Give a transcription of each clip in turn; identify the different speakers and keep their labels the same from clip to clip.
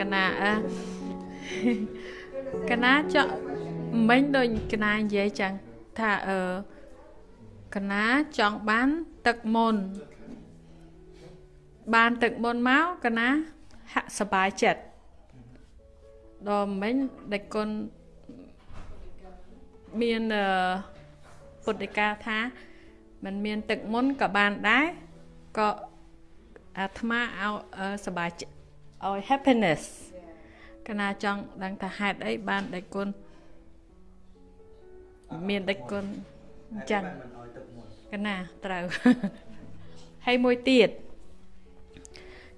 Speaker 1: កណាអឺកណាចង់មិញដូចកណានិយាយចឹងថាអឺកណាចង់បានទឹកមុនបានទឹកមុនមកកណាហាក់សบายចិត្តដល់មិញដែលគុណមានអឺពុទ្ធិកាថាมันមានទឹកមុនក៏បានដែរក៏អាត្មាឲ្យសบายចិត្ត ឲ្យ happiness កណាចង់ដឹងថាហេតុអីបានដែលគុណមានដឹកគុណអញ្ចឹងកណាត្រូវហើយមួយទៀត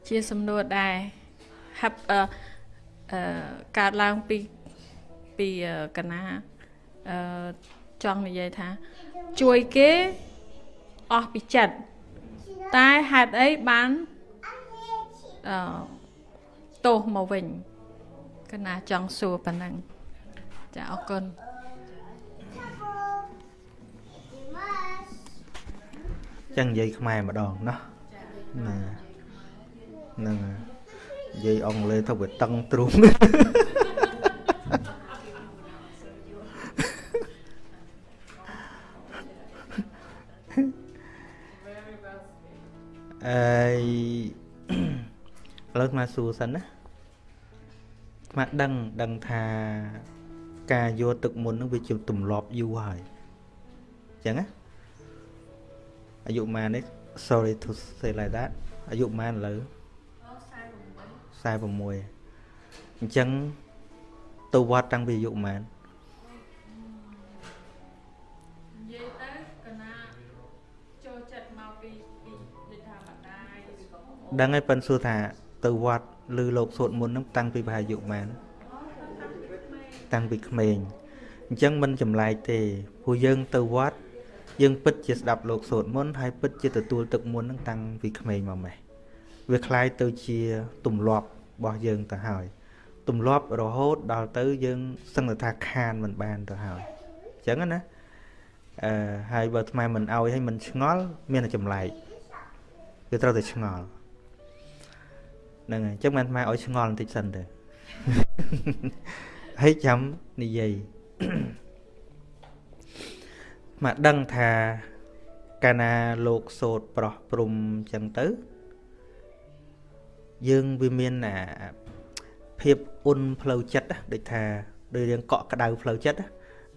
Speaker 1: ជាសំណួរដែរហាប់អឺអឺកើតឡើងពីពីកណាអឺចង់និយាយថា ជួយគេអស់ពីចិត្តតែហេតុអីបានអឺ ទោសមកវិញកណាចង់សួរប៉ុណ្ណឹងចាអរគុណ
Speaker 2: ចឹងនិយាយខ្មែរម្ដងណាណាហ្នឹងនិយាយអង់គ្លេសទៅវាតឹងទ្រូងអីឥឡូវមកសួរសិនណា មកដឹងដឹងថាការយកទឹកមុននឹងវាជាទម្លាប់យូរហើយអញ្ចឹងណាអាយុម៉ាននេះ sorry to say like that អាយុម៉ានឥឡូវ46អញ្ចឹងទៅវត្តតាំងពីអាយុម៉ាន
Speaker 1: និយាយទៅកណាចូលចិត្តមកពីពីដូចថាម្ដាយឬក៏
Speaker 2: ដឹងហើយប៉ិនសួរថាទៅវត្ត ឬលោកសូត្រមុនហ្នឹងតាំងពីប្រហែលអាយុម៉ានតាំងពីក្មេងអញ្ចឹងមិនចម្លែកទេព្រោះយើងទៅវត្តយើងពិតជាស្ដាប់លោកសូត្រមុនហើយពិតជាទទួលទឹកមុននឹងតាំងពីក្មេងមកម៉េះវាคล้ายទៅជាទម្លាប់របស់យើងទៅហើយទម្លាប់រហូតដល់ទៅយើងសឹងថាខានមិនបានទៅហើយអញ្ចឹងណាអឺហើយបើថ្មមិនអោយឲ្យមិនឆ្ងល់មានតែចម្លែកវាត្រូវតែឆ្ងល់ ហ្នឹងហើយអញ្ចឹងមិនថ្មឲ្យឆ្ងល់បន្តិចសិនទៅហើយចាំនិយាយមកដឹងថាកាលណាលោកសោតប្រោះព្រំចឹងទៅ យើងវាមានអាភាពអ៊ុនផ្លូវចិត្តដូចថាដូចរៀងកក់ក្ដៅផ្លូវចិត្ត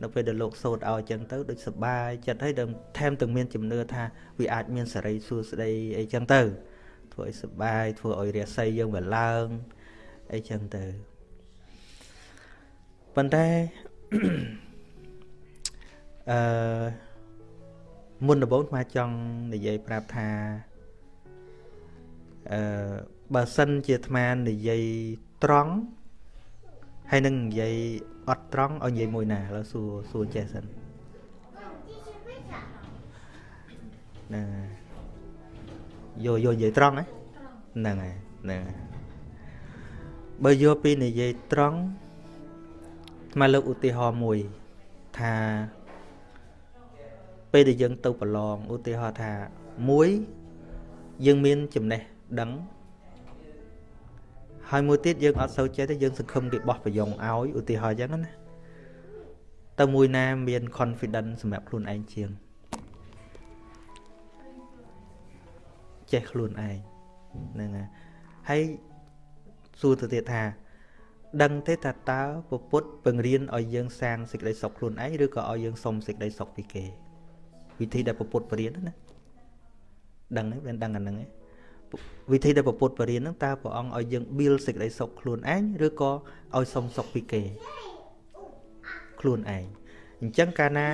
Speaker 2: នៅពេលដែលលោកសោតឲ្យចឹងទៅដូចសបាយចិត្តហើយដល់ថែមទាំងមានជំនឿថាវាអាចមានសេរីសួស្តីអីចឹងទៅ ធ្វើឲ្យសបាយធ្វើឲ្យរាសីយើងវាឡើងអីចឹងទៅប៉ុន្តែអឺមុនដំបូងស្មាចង់និយាយប្រាប់ថាអឺបើសិនជាអាត្មានិយាយត្រង់ហើយនឹងនិយាយអត់ត្រង់ឲ្យនិយាយមួយណាឥឡូវសួរសួរចេះសិនណា យកយកនិយាយត្រង់ហ្នឹងហើយហ្នឹងហើយបើយកពីនិយាយត្រង់ស្មាលើកឧទាហរណ៍មួយថាពេលដែលយើងទៅប្រឡងឧទាហរណ៍ថាមួយយើងមានចំណេះដឹងហើយមួយទៀតយើងអត់សូវចេះទេយើងសង្ឃឹមគេបោះប្រយ៉ងឲ្យឧទាហរណ៍អញ្ចឹងណាទៅមួយណាមាន confidence សម្រាប់ខ្លួនឯងជាង ចេះខ្លួនឯងហ្នឹងហើយសួរទៅទៀតថា ដឹងទេថាតើពុទ្ធពង្រៀនឲ្យយើងសាងសេចក្តីសុខខ្លួនឯងឬក៏ឲ្យយើងសុំសេចក្តីសុខពីគេ វិធីដែលពុទ្ធបរៀនណាដឹងទេមិនដឹងអាហ្នឹងទេវិធីដែលពុទ្ធបរៀនហ្នឹងតើព្រះអង្គឲ្យយើង build សេចក្តីសុខខ្លួនឯងឬក៏ឲ្យសុំសុខពីគេ ខ្លួនឯងអញ្ចឹងកាលណា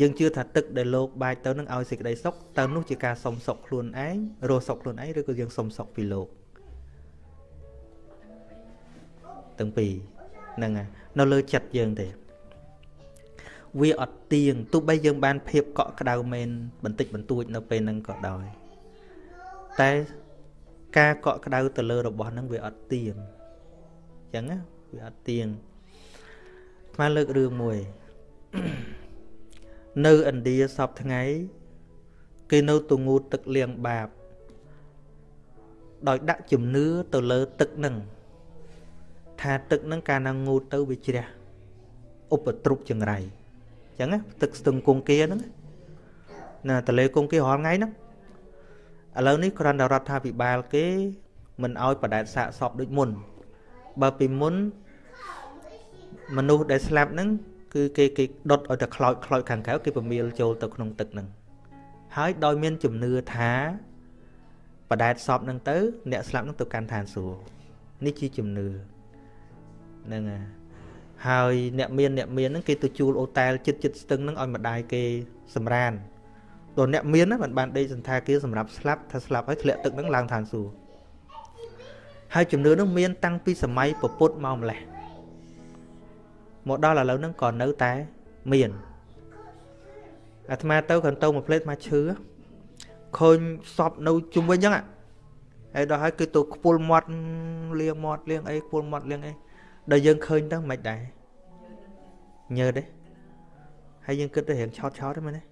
Speaker 2: យើងជឿថាទឹកដែលលោកបាចទៅនឹងឲ្យសេចក្តីសុខតើនោះជាការសុំសុខខ្លួនឯងរស់សុខខ្លួនឯងឬក៏យើងសុំសុខពីលោកទាំងពីរហ្នឹងនៅលើចិត្តយើងទេវាអត់ទៀងទោះបីយើងបានភាពកក់ក្ដៅមែនបន្តិចបន្តួចនៅពេលហ្នឹងក៏ដោយតែការកក់ក្ដៅទៅលើរបស់ហ្នឹងវាអត់ទៀងអញ្ចឹងណាវាអត់ទៀងស្មានលើករឿងមួយ នៅឥណ្ឌាសពថ្ងៃ គេនៅទងូតទឹកលាងបាប ដោយដាក់ជំនឿទៅលើទឹកហ្នឹងថាទឹកហ្នឹងកាលណាងូតទៅវាជ្រះឧបទ្រុបចង្រៃអញ្ចឹងទឹកស្ទឹងគង្គាហ្នឹងណាតលេគង្គារាល់ថ្ងៃហ្នឹងឥឡូវនេះគ្រាន់តែរដ្ឋាភិបាលគេមិនអោយបដែតសាកសពដូចមុន បើពីមុនមនុស្សដែលស្លាប់ហ្នឹង គឺគេគេដុតឲ្យតែខ្លោចខ្លោចខាងក្រៅគេពមៀលចូលទៅក្នុងទឹកហ្នឹងហើយដោយមានជំនឿថាបដែតសពហ្នឹងទៅ អ្នកស្លាប់ហ្នឹងទៅកាន់ឋានសួគ៌នេះជាជំនឿហ្នឹងហើយអ្នកមានអ្នកមានហ្នឹងគេទៅជួលអូតែលចិត្តចិត្តស្ទឹងហ្នឹងឲ្យម្ដាយគេសម្រានដល់អ្នកមានហ្នឹងមិនបានដេកសន្តាគារសម្រាប់ស្លាប់ថាស្លាប់ហើយធ្លាក់ទឹកហ្នឹងឡើងឋានសួគ៌ហើយជំនឿហ្នឹងមានតាំងពីសម័យពពុទ្ធមកម្លេះ មកដល់ឥឡូវហ្នឹងក៏នៅតែមានអាត្មាទៅកន្ទោមួយផ្លេតមកឈឺឃើញសពនៅជុំវិញហ្នឹងហើយដល់ហើយគឺទៅខ្ពុលមាត់លៀងមាត់លៀងអីខ្ពុលមាត់លៀងអីដល់យើងឃើញទៅមិនដែរញើទេហើយយើងគិតទៅរៀងឆោតឆោតទេមែនទេ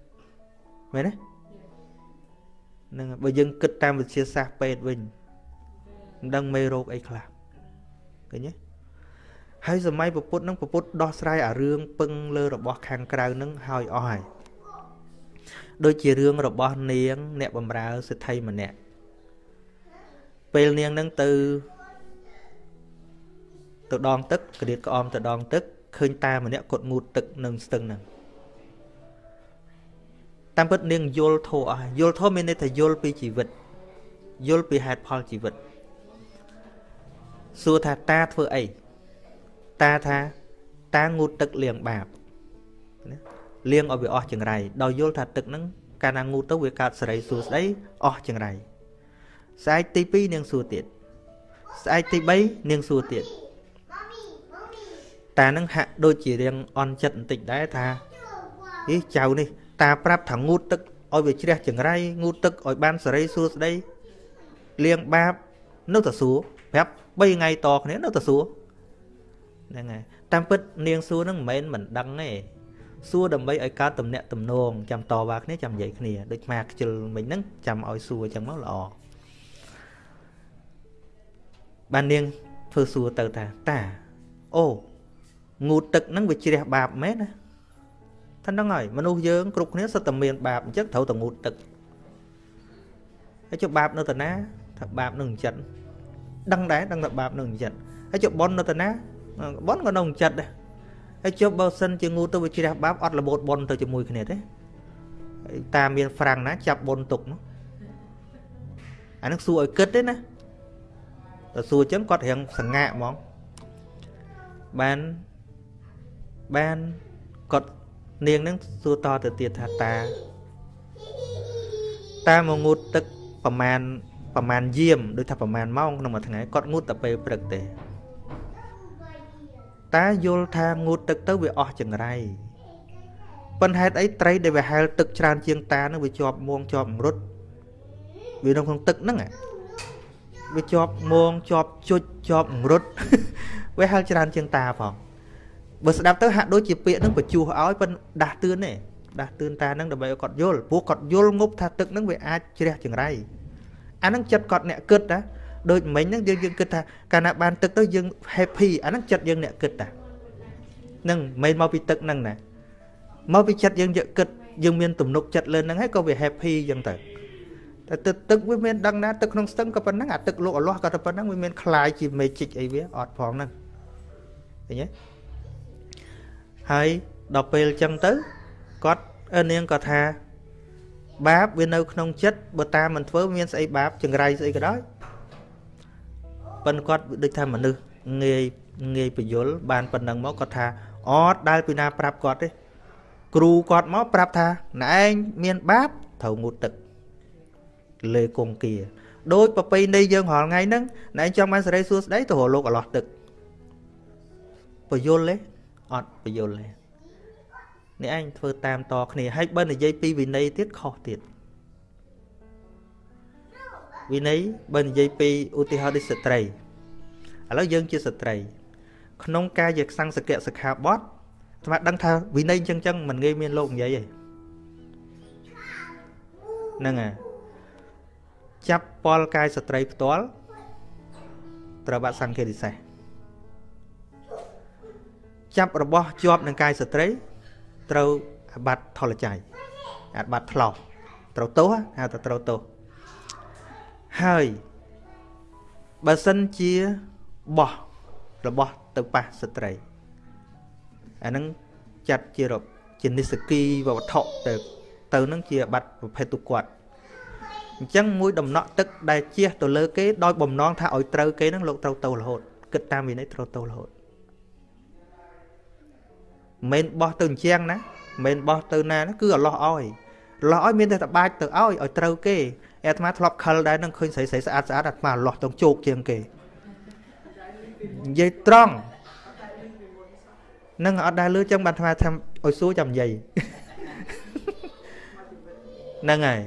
Speaker 2: មែនទេហ្នឹងបើយើងគិតតាមវិទ្យាសាស្ត្រពេទ្យវិញមិនដឹងមេរោគអីខ្លះឃើញទេ ហើយសម័យពពុទ្ធនឹងពពុទ្ធដោះស្រាយអារឿងពឹងលើរបស់ខាងក្រៅនឹងហើយអស់ហើយដូចជារឿងរបស់នាង អ្នកបំរើសិទ្ធិម្នាក់ពេលនាងនឹងទៅទៅដងទឹកក្រៀតក្អមទៅដងទឹកឃើញតាម្នាក់គាត់ងូតទឹកនឹងស្ទឹងហ្នឹងតាមពិតនាងយល់ធោះអស់យល់ធោះមានន័យថាយល់ពីជីវិតយល់ពីហេតុផលជីវិតសួរថាតាធ្វើអី តាថាតាងូតទឹកលាងបាបណាលាងឲ្យវាអស់ចង្រៃដោយយល់ថាទឹកហ្នឹងកាលណាងូតទៅវាកើតសេរីសួស្តីអស់ចង្រៃស្អែកទី2នាងសួរទៀតស្អែកទី3នាងសួរទៀតតានឹងហាក់ដូចជារៀងអន់ចិត្តបន្តិចដែរថាអីចៅនេះ តាប្រាប់ថាងូតទឹកឲ្យវាជ្រះចង្រៃងូតទឹកឲ្យបានសេរីសួស្តីលាងបាបនៅតែសួរប្រាប់3ថ្ងៃតគ្នានៅតែសួរ ហ្នឹងហើយតាមពិតនាងសួរហ្នឹងមិនមែនមិនដឹងទេសួរដើម្បីឲ្យកើតទំនាក់ទំនងចាំតវ៉ាគ្នាចាំនិយាយគ្នាដូចម៉ាខ្ជិលមិញហ្នឹងចាំឲ្យសួរអញ្ចឹងមកល្អបាននាងធ្វើសួរទៅថាតាអូងូតទឹកហ្នឹងវាជ្រះបាបមែនណាថាហ្នឹងហើយមនុស្សយើងគ្រប់គ្នាសុទ្ធតែមានបាបអញ្ចឹងត្រូវតែងូតទឹកហើយចុះបាបនៅតាណាថាបាបនឹងចិត្តដឹងដែរដឹងថាបាបនឹងចិត្តហើយចុះប៉ុននៅតាណា ប៉ុនក៏នៅចិត្តដែរហើយចុះបើសិនជាងូទៅវាជ្រះបាបអត់របូតប៉ុនទៅជាមួយគ្នាទេតាមានហ្វ្រាំងណាចាប់ប៉ុនទុកមកអានឹងសួរឲ្យគិតទេណាតែសួរចឹងគាត់រៀងសង្ហាក់ហ្មងបានបានគាត់នាងនឹងសួរតទៅទៀតថាតាតាមកងូតទឹកប្រមាណប្រមាណយាមដូចថាប្រមាណម៉ោងក្នុងមួយថ្ងៃគាត់ងូតតែពេលព្រឹកទេ តាយល់ថាងូតទឹកទៅវាអស់ចង្រៃប៉ុន្តែហេតុអីត្រីដែលវាហែលទឹកច្រើនជាងតានឹងវាជាប់មួងជាប់រត់វានៅក្នុងទឹកហ្នឹងវាជាប់មួងជាប់ជុចជាប់រត់វាហែលច្រើនជាងតាផងបើស្ដាប់ទៅហាក់ដូចជាពាក្យនឹងបញ្ជោះឲ្យប៉ុន្តែដាស់តឿនទេដាស់តឿនតានឹងដើម្បីឲ្យគាត់យល់ព្រោះគាត់យល់ងប់ថាទឹកនឹងវាអាចជ្រះចង្រៃអានឹងចិត្តគាត់អ្នកគិតណា ដូចមិញហ្នឹងយើងយើងគិតថាកាលណាបានទឹកទៅយើង happy អាហ្នឹងចិត្តយើងអ្នកគិតតាហ្នឹងមិនមកពីទឹកហ្នឹងណាមកពីចិត្តយើងយកគិតយើងមានទំនុកចិត្តលើហ្នឹងហើយក៏វា happy អញ្ចឹងទៅតែទឹកទឹកវាមានដឹងណាទឹកក្នុងស្ទឹងក៏ប៉ុណ្ណឹងអាទឹកលោកអលាស់ក៏តែប៉ុណ្ណឹងវាមានคลายជា magic អីវាអត់ផងហ្នឹងឃើញទេហើយដល់ពេលអញ្ចឹងទៅគាត់នាងក៏ថាបាបវានៅក្នុងចិត្តបើតាមមិនធ្វើមានស្អីបាបចង្រៃស្អីក៏ដោយ ប៉ុន្តែគាត់ដូចថាមនុស្សងាយងាយបញ្យលបានប៉ុណ្ណឹងមកគាត់ថាអត់ដែលពីណាប្រាប់គាត់ទេគ្រូគាត់មកប្រាប់ថាណែឯងមានបាបត្រូវងូតទឹកលេគង្គាដូចប្រពៃណីយើងរាល់ថ្ងៃហ្នឹងណែឯងចង់បានសេរីសួស្តីទៅរលោកអឡោះទឹកបយលទេអត់បយលទេនេះឯងធ្វើតាមតគ្នាហើយបើនិយាយពីវិន័យទៀតខុសទៀត វិន័យបើនិយាយពីឧទាហរណ៍ដូចស្ត្រីឥឡូវយើងជាស្ត្រី ក្នុងការយកសង្សកៈសិក្ខាបទស្មាដឹងថាវិន័យអញ្ចឹងចឹងមិនងាយមានលោកនិយាយទេហ្នឹងហើយចាប់ពលកាយស្ត្រីផ្ទាល់ត្រូវបាត់សង្ឃេរិសេសចាប់របស់ជាប់នឹងកាយស្ត្រីត្រូវអាបត្តិថលច័យអាបត្តិថ្លោះត្រូវទោសហៅថាត្រូវទោស ហើយបើសិនជាបោះរបស់ទៅប៉ះស្ត្រីអាហ្នឹងចាត់ជាជានិសគីវត្ថុទៅទៅនឹងជាបាត់ប្រភេទទុគាត់អញ្ចឹងមួយដំណក់ទឹកដែលជះទៅលើគេដោយបំណងថាឲ្យត្រូវគេនឹងលោកត្រូវទៅរហូតគិតតាមវិន័យត្រូវទៅរហូតមិនបោះទៅអញ្ចឹងណាមិនបោះទៅណាគឺអឡោះឲ្យឡោះឲ្យមានតែតបាច់ទៅឲ្យឲ្យត្រូវគេ អាត្មាធ្លាប់ខលដែរនឹងឃើញស្រីស្រីស្អាតស្អាតអាត្មាឡោះទៅជោគជាងគេនិយាយត្រង់នឹងអត់ដែលលឺចឹងបានអាត្មាថាឲ្យសួរចាំនិយាយហ្នឹងហើយ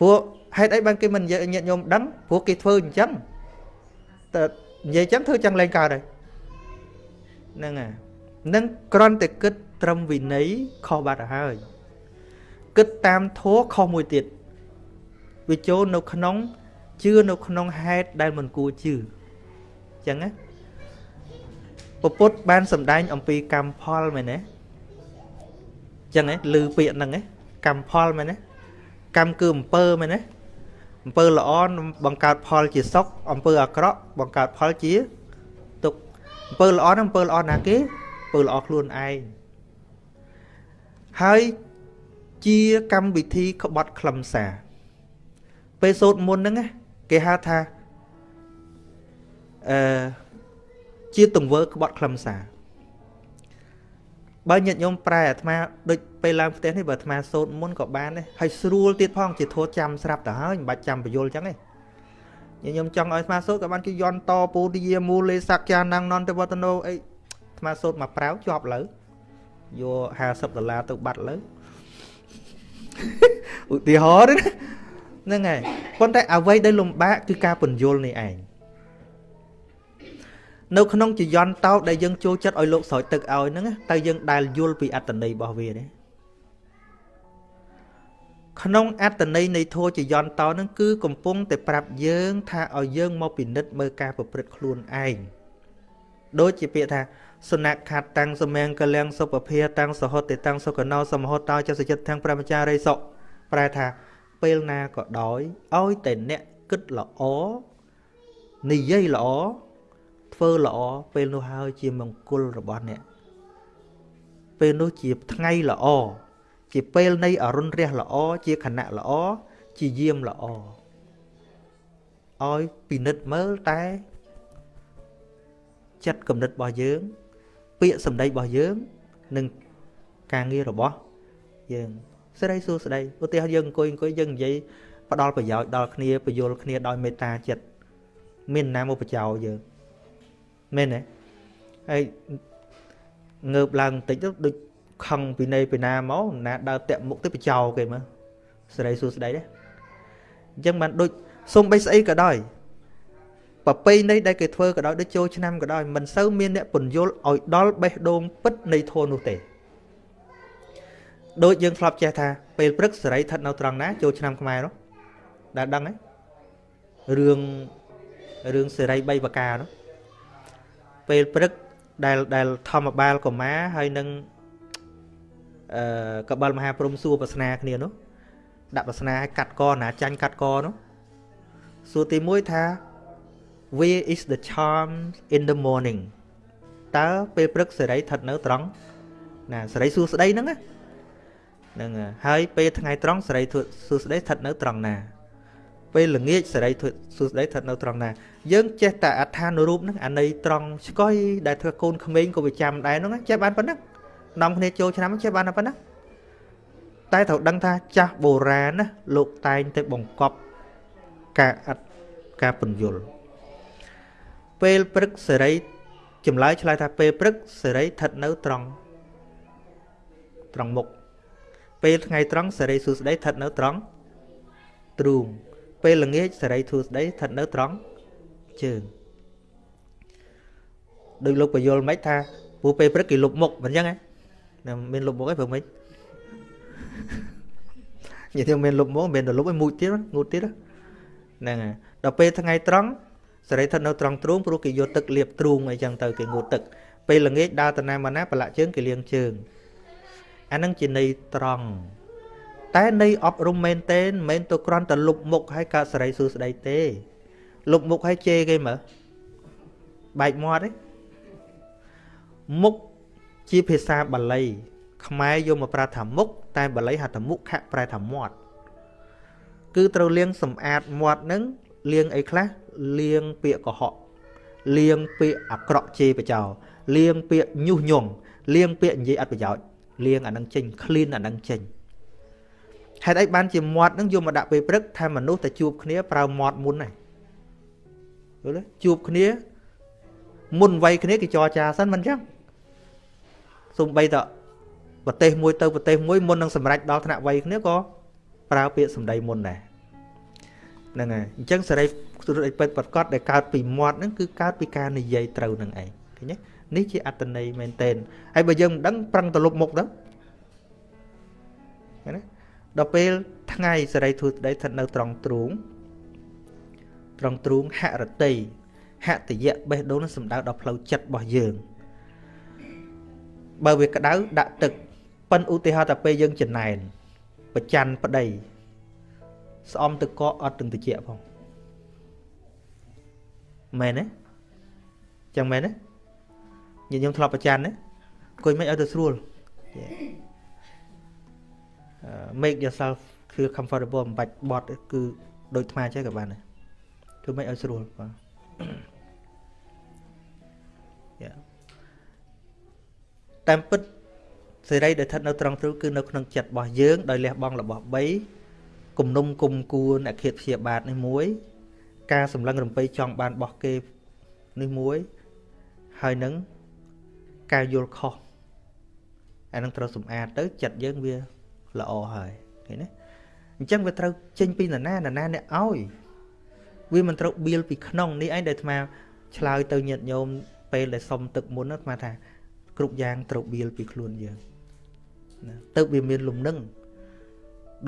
Speaker 2: ពួកហេតុអីបានគេមិននិយាយញាតិញោមដឹងព្រោះគេធ្វើអញ្ចឹងតែនិយាយអញ្ចឹងធ្វើចឹងលែងកើតហើយហ្នឹងហើយនឹងក្រន់តែគិតត្រឹមវិន័យខុសបាត់ទៅហើយគិតតាមធัวខុសមួយទៀត វាចូលនៅក្នុងជឿនៅក្នុងហេតុដែលមិនគួរជឿអញ្ចឹងណាពពុទ្ធបានសម្ដែងអំពីកម្មផលមែនទេអញ្ចឹងហ៎ឮពាក្យហ្នឹងហ៎កម្មផលមែនទេកម្មគឺអំពើមែនទេអំពើល្អបង្កើតផលជាសុខអំពើអាក្រក់បង្កើតផលជាទុក្ខអំពើល្អហ្នឹងអំពើល្អណាគេអំពើល្អខ្លួនឯងហើយជាកម្មវិធីក្បត់ខ្លឹមសារ ពេលសូត្រមុនហ្នឹងគេហៅថាអឺជាទង្វើក្បត់ខ្លឹមសារបើញាតិញោមប្រែអាត្មាដូចពេលឡើងផ្ទះនេះបើអាត្មាសូត្រមុនក៏បានដែរហើយស្រួលទៀតផងជាធោះចាំស្រាប់ទៅហើយមិនបាច់ចាំបញ្យលអញ្ចឹងទេញាតិញោមចង់ឲ្យអាត្មាសូត្រក៏បានគេយន់តពូទាមូលេសក្យានងនន្តវតនោអីអាត្មាសូត្រមកប្រាវជាប់លើយក50ដុល្លារទៅបាត់លើឧទាហរណ៍ ហ្នឹងហើយប៉ុន្តែអ្វីដែលលំបាកគឺការពន្យល់នេះឯងនៅក្នុងចយន្តតោដែលយើងចូលចិត្តឲ្យលោកស្រោចទឹកឲ្យហ្នឹងតើយើងដែលយល់ពីអត្តន័យរបស់វាទេក្នុងអត្តន័យនៃធម៌ចយន្តតោហ្នឹងគឺកំពុងតែប្រាប់យើង ថាឲ្យយើងមកពិនិត្យមើលការប្រព្រឹត្តខ្លួនឯងដូចជាពាក្យថាសនខាត់តាំងសមៀងកលៀងសុភភាតាំងសហតិតាំងសុកណោសមហតតោចសិចិត្តទាំងប្រមចារីសុប្រែថា ពេលណាក៏ដោយឲ្យតែអ្នកគិតល្អនិយាយល្អធ្វើល្អពេលនោះហើយជាមង្គលរបស់អ្នកពេលនោះជាថ្ងៃល្អជាពេលនៃអរុណរះល្អជាខណៈល្អជាយាមល្អឲ្យពិនិត្យមើលតែចិត្តគំនិតរបស់យើង ពាក្យសម្ដីរបស់យើង និងការងាររបស់យើង ស្រីសួស្ដីឧទាហរណ៍យើងអង្គុយអង្គុយយើងនិយាយផ្ដល់ប្រយោជន៍ដល់គ្នាបញ្យលគ្នាដោយមេត្តាចិត្តមានណាមកបច្ចោយើងមែនទេហើយងើបឡើងបន្តិចទៅដូចខឹងពីនៃពីណាមកណាដើរតាក់មុខទៅបចោគេមើលសេរីសួស្ដីទេអញ្ចឹងបានដូចសុំបីស្អីក៏ដោយប្រពៃណីដែលគេធ្វើក៏ដោយដូចចូលឆ្នាំក៏ដោយមិនសូវមានអ្នកពន្យល់ឲ្យដល់បេះដូងពិតនៃធម៌នោះទេ ដូចយើងធ្លាប់ចេះថាពេលព្រឹកសេរីស្ថិតនៅត្រង់ណាចូលឆ្នាំខ្មែរនោះដែលដឹងទេរឿងរឿងសេរី3ប្រការនោះពេលព្រឹកដែលដែលធម្មបាលកមាហើយនឹងអឺកបលមហាព្រំសួរប្រស្នាគ្នានោះដាក់ប្រស្នាឲ្យកាត់កណាចាញ់កាត់កនោះសួរទី1ថា where is the charm in the morning តើពេលព្រឹកសេរីស្ថិតនៅត្រង់ណាសេរីសួស្ដីហ្នឹងណា ហ្នឹងហើយពេលថ្ងៃត្រង់សេរីសួស្ដីស្ថិតនៅត្រង់ណាពេលល្ងាចសេរីសួស្ដីស្ថិតនៅត្រង់ណាយើងចេះតែអត្ថានុរូបហ្នឹងអាន័យត្រង់ស្កុយដែលធ្វើកូនក្មេងក៏វាចាំដែរហ្នឹងចេះបានប៉ុណ្ណឹងនាំគ្នាចូលឆ្នាំចេះបានតែប៉ុណ្ណឹងតែត្រូវដឹងថាចាស់បុរាណណាលោកតែងតែបង្កប់ការអត់ការពន្យល់ពេលព្រឹកសេរីចម្លើយឆ្លើយថាពេលព្រឹកសេរីស្ថិតនៅត្រង់ត្រង់មុខ ពេលថ្ងៃត្រង់សេរីសួស្ដីស្ថិតនៅត្រង់ទ្រូងពេលល្ងាចសេរីធូស្ដីស្ថិតនៅត្រង់ជើងដោយលោកបយលមិនថាពូពេលព្រឹកគេលុបមុខមិនអញ្ចឹងហ៎មានលុបមុខអីព្រឹកមិននិយាយទៅមានលុបមុខមានតែលុបឲ្យមួយទៀតងូតទៀតហ្នឹងហើយដល់ពេលថ្ងៃត្រង់សេរីស្ថិតនៅត្រង់ទ្រូងព្រោះគេយកទឹកលាបទ្រូងអីចឹងទៅគេងូតទឹកពេលល្ងាចដើរទៅណាមកណាប្រឡាក់ជើងគេលាងជើង អាហ្នឹងជាន័យត្រង់តែន័យអប់រំមែនទេមិនមែនទៅគ្រាន់តែលុបមុខឲ្យកើតសេរីសួស្តីទេលុបមុខឲ្យជេរគេមើលបែកមាត់ទេមុខជាភាសាបាលី ខ្មែរយកមកប្រើថាមុខតែបាលីហៅថាមុខៈប្រែថាមាត់គឺត្រូវលាងសម្អាតមាត់នឹងលាងអីខ្លះលាងពាក្យកុហកលាងពាក្យអាក្រក់ជេរបចោលាងពាក្យញុះញង់លាងពាក្យនិយាយអត់ប្រយោជន៍ លាងអានឹងចេញ clean អានឹងចេញហេតុអីបានជាមាត់នឹងយកមកដាក់ពេលព្រឹកថាមនុស្សតែជួបគ្នាប្រើមាត់មុនហ្នឹងយល់ទេជួបគ្នាមុនវ័យគ្នាគេចរចាសិនមិនចឹងសំបីតប្រទេសមួយទៅប្រទេសមួយមុននឹងសម្រេចដល់ថ្នាក់វ័យគ្នាក៏ប្រើពាក្យសម្ដីមុនដែរហ្នឹងហើយអញ្ចឹងសេរីសុទ្ធអីពិតប្រកបដែលកើតពីមាត់ហ្នឹងគឺកើតពីការនិយាយត្រូវនឹងឯងឃើញទេ នេះជាអត្តន័យមែនទែនហើយបើយើងមិនដឹងប្រឹងទៅលុបមុខទៅណាដល់ពេលថ្ងៃសេរីធូស្ដីស្ថិតនៅត្រង់ទ្រូងត្រង់ទ្រូងហរតីហតយៈបេះដូងនឹងសំដៅដល់ផ្លូវចិត្តរបស់យើងបើវាក្តៅដាក់ទឹកប៉ិនឧទាហរណ៍តែពេលយើងចំណែនប្រច័នប្តីស្អំទឹកកកអត់ទាំងតិចផងមែនទេចឹងមែនទេ ញញឹមធ្លាប់ប្រច័នណាអង្គុយមិនឲ្យទៅស្រួល make yourself feel comfortable មិនបាច់បត់គឺដូចថ្មចេះក៏បានដែរគឺមិនឲ្យស្រួលបាទតាមពិតសេរីដែលស្ថិតនៅត្រង់ទ្រូគឺនៅក្នុងចិត្តរបស់យើងដោយលះបង់របស់3គំនុំគុំគួនអខិតព្យាបាទនេះមួយ ការសម្លឹងរំពៃចង់បានរបស់គេនេះមួយហើយនឹង ការយល់ខុសអានឹងត្រូវសម្អាតទៅចិត្តយើងវាល្អហើយឃើញទេអញ្ចឹងវាត្រូវចេញពីនរណានរណាអ្នកឲ្យវាមិនត្រូវបៀលពីក្នុងនេះឯងដែលអាត្មាឆ្លើយទៅញាតិញោមពេលដែលសុំទឹកមុនអាត្មាថាគ្រប់យ៉ាងត្រូវបៀលពីខ្លួនយើងណាទៅវាមានលំនឹង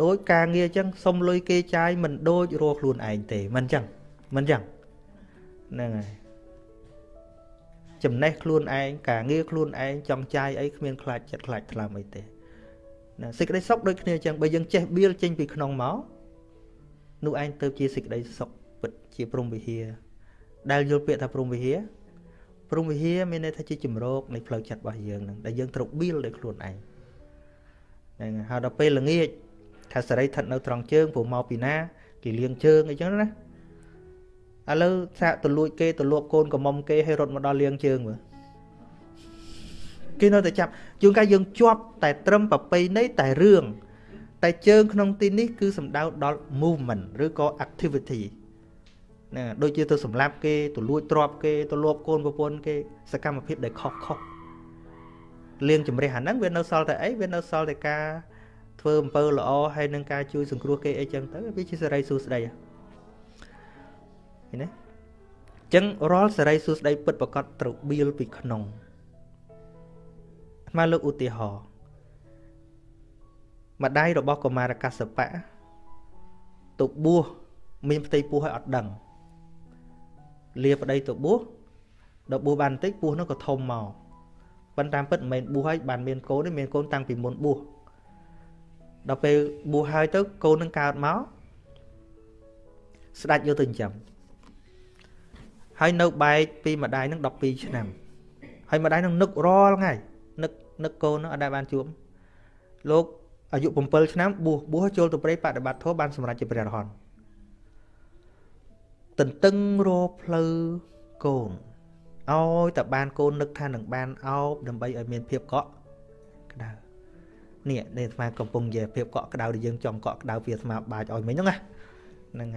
Speaker 2: ដោយការងារអញ្ចឹងសុំលុយគេចាយមិនដូចរកខ្លួនឯងទេមិនអញ្ចឹងមិនអញ្ចឹងហ្នឹងហើយ ចំណេះខ្លួនឯងការងារខ្លួនឯងចង់ចាយអីគ្មានខ្លាចចិត្តខ្លាចថ្លើមអីទេណាសេចក្តីសុខដូចគ្នាអញ្ចឹងបើយើងចេះបៀលចេញពីក្នុងមកនោះឯងទៅជាសេចក្តីសុខពិតជាព្រំវិហារដែលយល់ពាក្យថាព្រំវិហារព្រំវិហារមានន័យថាជាជំរកនៃផ្លូវចិត្តរបស់យើងនឹងដែលយើងត្រូវបៀលដោយខ្លួនឯងហ្នឹងហើយដល់ពេលល្ងាចថាសេរីស្ថិតនៅត្រង់ជើងព្រោះមកពីណាគេលៀងជើងអីចឹងណា ឥឡូវសាកទៅលួចគេទៅលួបកូនកំមុំគេឲ្យរត់មកដល់លៀងជើងមើលគេនៅតែចាប់ជួនកាលយើងជាប់តែត្រឹមប្រពៃណីតែរឿងតែជើងក្នុងទីនេះគឺសំដៅដល់ movement ឬក៏ activity ណាដូចជាទៅសម្លាប់គេទៅលួចទ្រព្យគេទៅលួបកូនប្រពន្ធគេសកម្មភាពដែលខុសខុសលៀងជំរះអាហ្នឹងវានៅសល់តែអីវានៅសល់តែការធ្វើអំពើល្អហើយនឹងការជួយសង្គ្រោះគេអីចឹងទៅវាជាសេរីសួស្តីហ្នឹង ឃើញទេអញ្ចឹងរាល់សេរីសួស្តីពិតប្រកបត្រូវបៀលពីក្នុងអាលើកឧទាហរណ៍ម្ដាយរបស់កុមារកសបៈទៅបួសមានផ្ទៃពោះឲ្យអត់ដឹងលាប្តីទៅបួសដល់បួសបានបន្តិចពោះនោះក៏ធំមកប៉ុន្តែពិតមិនមែនបួសហើយបានមានកូនទេមានកូនតាំងពីមុនបួសដល់ពេលបួសហើយទៅកូននឹងកើតមកស្ដាច់យកទៅចិញ្ចឹម ហើយនៅបែកពីម្ដាយនឹង12ឆ្នាំហើយម្ដាយនឹងនឹករាល់ថ្ងៃនឹកនឹកកូននឹងអត់ដែលបានជួបលោកអាយុ7ឆ្នាំបួសបួសចូលទៅព្រៃបដិបត្តិធម៌បានសម្រេចជាព្រះរហន្តទន្ទឹងរផ្លូវកូនឲ្យតែបានកូននឹកថានឹងបានអោបដើម្បីឲ្យមានភាពកក់ក្ដៅនេះនេះអាត្មាកំពុងនិយាយភាពកក់ក្ដៅដែលយើងចង់កក់ក្ដៅពីអាត្មាបាចឲ្យមិញហ្នឹងណាហ្នឹង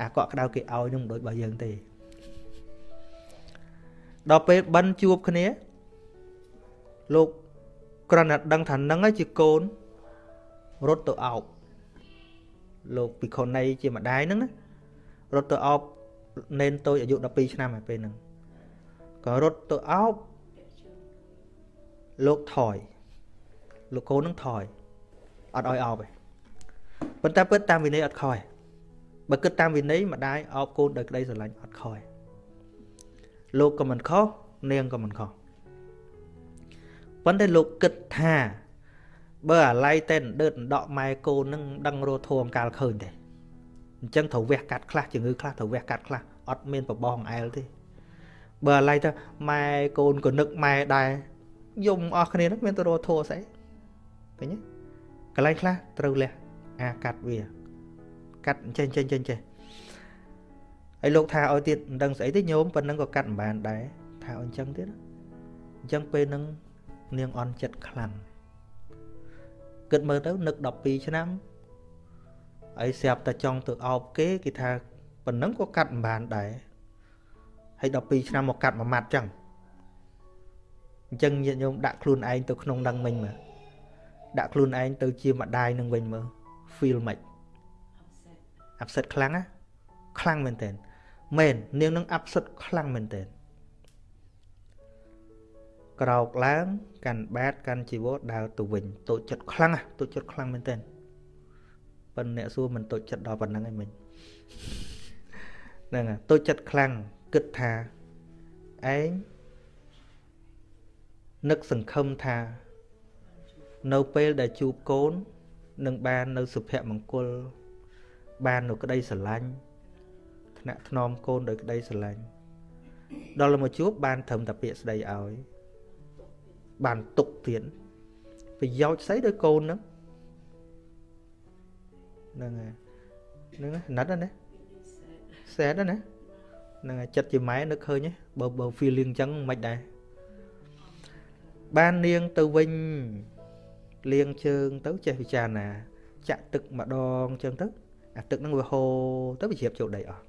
Speaker 2: អាកក់ក្ដៅគេឲ្យនឹងមិនដូចរបស់យើងទេ ដល់ពេលបិណ្ឌជួបគ្នាលោកគ្រាន់តែដឹងថានឹងឯងជាកូនរត់ទៅអោបលោកពិខុណីជាម្ដាយហ្នឹងណារត់ទៅអោបនេនតូចអាយុ12ឆ្នាំហើយពេលហ្នឹងក៏រត់ទៅអោបលោកថយលោកកូននឹងថយអត់ឲ្យអោបទេប៉ុន្តែពិតតាមវិន័យអត់ខ້ອຍបើគិតតាមវិន័យម្ដាយអោបកូនដោយក្តីស្រឡាញ់អត់ខ້ອຍ លោកក៏មិនខុសនាងក៏មិនខុសប៉ុន្តែលោកគិតថាបើអាឡ័យតែដឺតដកម៉ែកូននឹងដឹងរស់ធំកាលឃើញទេអញ្ចឹងត្រូវវះកាត់ខ្លះជំងឺខ្លះត្រូវវះកាត់ខ្លះអត់មានប្របងអែលទេបើអាឡ័យទៅម៉ែកូនក៏នឹកម៉ែដែរយំអស់គ្នានឹងមានទៅរស់ធัวស្អីឃើញទេកន្លែងខ្លះត្រូវលះអាកាត់វា កាត់ចេញចេញចេញចេះ ហើយលោកថាឲ្យទៀតមិនដឹងស្អីទេញោមប៉ុណ្ណឹងក៏កាត់មិនបានដែរថាឲ្យអញ្ចឹងទៀតអញ្ចឹងពេលហ្នឹងនាងអន់ចិត្តខ្លាំងគិតមើលទៅនឹក12ឆ្នាំហើយស្រាប់តែចង់ទៅអោបគេគេថាប៉ុណ្ណឹងក៏កាត់មិនបានដែរហើយ12ឆ្នាំមកកាត់មួយម៉ាត់ចឹងអញ្ចឹងញាតិញោមដាក់ខ្លួនឯងទៅក្នុងដឹងមិញមើលដាក់ខ្លួនឯងទៅជាម្ដាយនឹងវិញមើល feel មិន upset ខ្លាំងណាខ្លាំងមែនតើ មែននាងនឹង upset ខ្លាំងមែនតើក្រោកឡើងកាន់បាតកាន់ជីវរដើរទៅវិញតូចចិត្តខ្លាំងណាតូចចិត្តខ្លាំងមែនតើប៉ុន្តែអ្នកសួរមិនតូចចិត្តដល់ប៉ុណ្្នឹងឯងមិញហ្នឹងតូចចិត្តខ្លាំងគិតថាឯងនឹកសង្ឃឹមថា នៅពេលដែលជួបកូននឹងបាននៅសុភមង្គលបាននៅក្តីស្រឡាញ់ ថ្នាក់ថ្នមកូនដោយក្តីស្រឡាញ់ដល់មកជួបបានត្រឹមតែពាក្យស្ដីឲ្យបានទុកទៀតប្រយោជន៍ស្អីដោយកូនហ្នឹងហ្នឹងហើយហ្នឹងណាត់ណាសែតណាហ្នឹងហើយចិត្តជាម៉ែនឹកឃើញបើបើ feeling អញ្ចឹងមិនដែរបាននាងទៅវិញលៀងជើងទៅចេះពិចារណា ចាក់ទឹកម្ដងអញ្ចឹងទៅអាទឹកហ្នឹងវាហូរទៅវាជ្រាបចូលដីអស់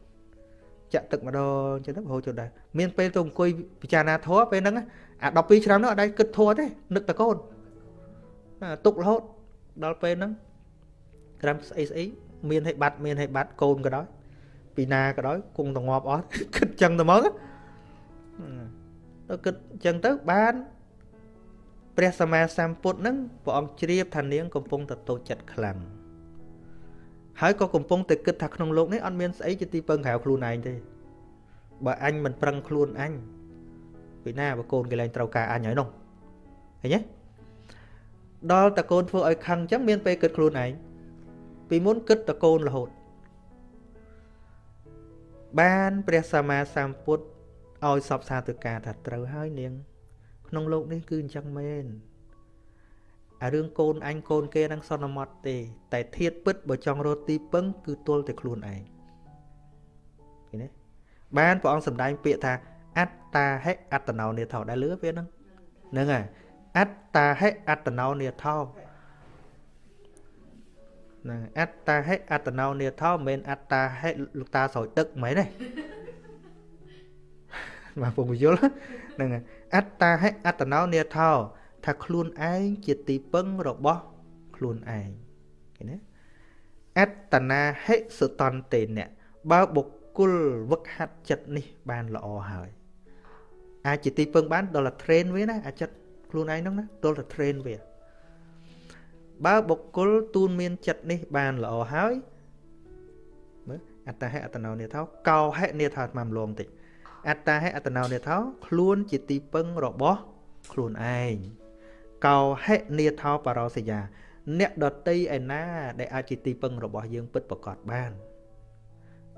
Speaker 2: ចាក់ទឹកម្ដងអញ្ចឹងទៅហូរចូលដីមានពេលទៅអង្គុយពិចារណាធម៌ពេលហ្នឹងអា12ឆ្នាំនោះអត់ដែរគិតធម៌ទេនឹកតកូនទុករហូតដល់ពេលហ្នឹងក្រាំស្អីស្អីមានឲ្យបាត់មានឲ្យបាត់កូនក៏ដោយពីណាក៏ដោយគង់តងាប់អស់គិតចឹងទៅមកទៅគិតចឹងទៅបានព្រះសម្មាសម្ពុទ្ធនឹងព្រះអង្គជ្រាបថានាងកំពុងតែតូចចិត្តខ្លាំង ហើយក៏កំពុងតែគិតថាក្នុងលោកនេះអត់មានស្អីជាទីពឹងក្រៅខ្លួនឯងទេបើអញមិនប្រឹងខ្លួនអញពីណាបើកូនកលែងត្រូវការអញហើយនោះឃើញទេដល់តកូនធ្វើឲ្យខឹងអញ្ចឹងមានពេលគិតខ្លួនឯងពីមុនគិតតកូនរហូតបានព្រះសម្មាសម្ពុទ្ធឲ្យសពសាទៅការថាត្រូវហើយនាង ក្នុងលោកនេះគឺអញ្ចឹងមែន អារឿងកូនអញកូនគេនឹងសន្មត់ទេ តែធៀបពិតបើចង់រត់ទីពឹងគឺទល់តែខ្លួនឯងឃើញទេបានព្រះអង្គសម្ដែងពាក្យថាអត្តាហិអត្តណោនេថោដែលលឺពាក្យហ្នឹងហ្នឹងហើយអត្តាហិអត្តណោនេថោហ្នឹងអត្តាហិអត្តណោនេថោមិនមែនអត្តាហិលោកតាស្រោចទឹកមិនមែនទេបាទពុំយល់ហ្នឹងអត្តាហិអត្តណោនេថោ ថាខ្លួនឯងជាទីពឹងរបស់ខ្លួនឯងឃើញទេអត្តនាហិសតន្តេអ្នកបើបុគ្គលវឹកហាត់ចិត្តនេះបានល្អហើយអាចជាទីពឹងបានដល់តែ train វាណាអាចិត្តខ្លួនឯងហ្នឹងណាដល់តែ train វាបើបុគ្គលទូនមានចិត្តនេះបានល្អហើយមើលអត្តហេអត្តណោនេថោកោហេនេថោតាមលងតិចអត្តហេអត្តណោនេថោខ្លួនជាទីពឹងរបស់ខ្លួនឯង កោហិនេថោបរោសយា អ្នកដតីឯណា ដែលអាចជាទីពឹងរបស់យើងពិតប្រកបបាន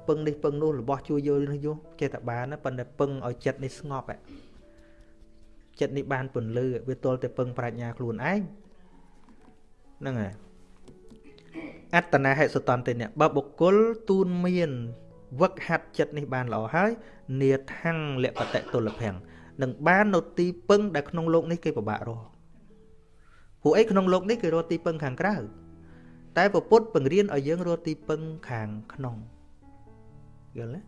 Speaker 2: ពឹងនេះពឹងនោះរបស់ជួយយល់នេះយោចេតបានប៉ុន្តែពឹងឲ្យចិត្តនេះស្ងប់ចិត្តនេះបានពន្លឺវាទល់តែពឹងប្រាជ្ញាខ្លួនឯងហ្នឹងហើយអត្តនាហិសតន្តេនៈបើបុគ្គលទូនមានវឹកហាត់ចិត្តនេះបានល្អហើយនេថាំងលបតៈទុលភੰងនឹងបាននៅទីពឹងដែលក្នុងលោកនេះគេពិបាករស់ ព្រោះអីក្នុងលោកនេះគេរត់ទីពឹងខាងក្រៅតែពពុទ្ធបង្រៀនឲ្យយើងរត់ទីពឹងខាងក្នុងយល់ទេ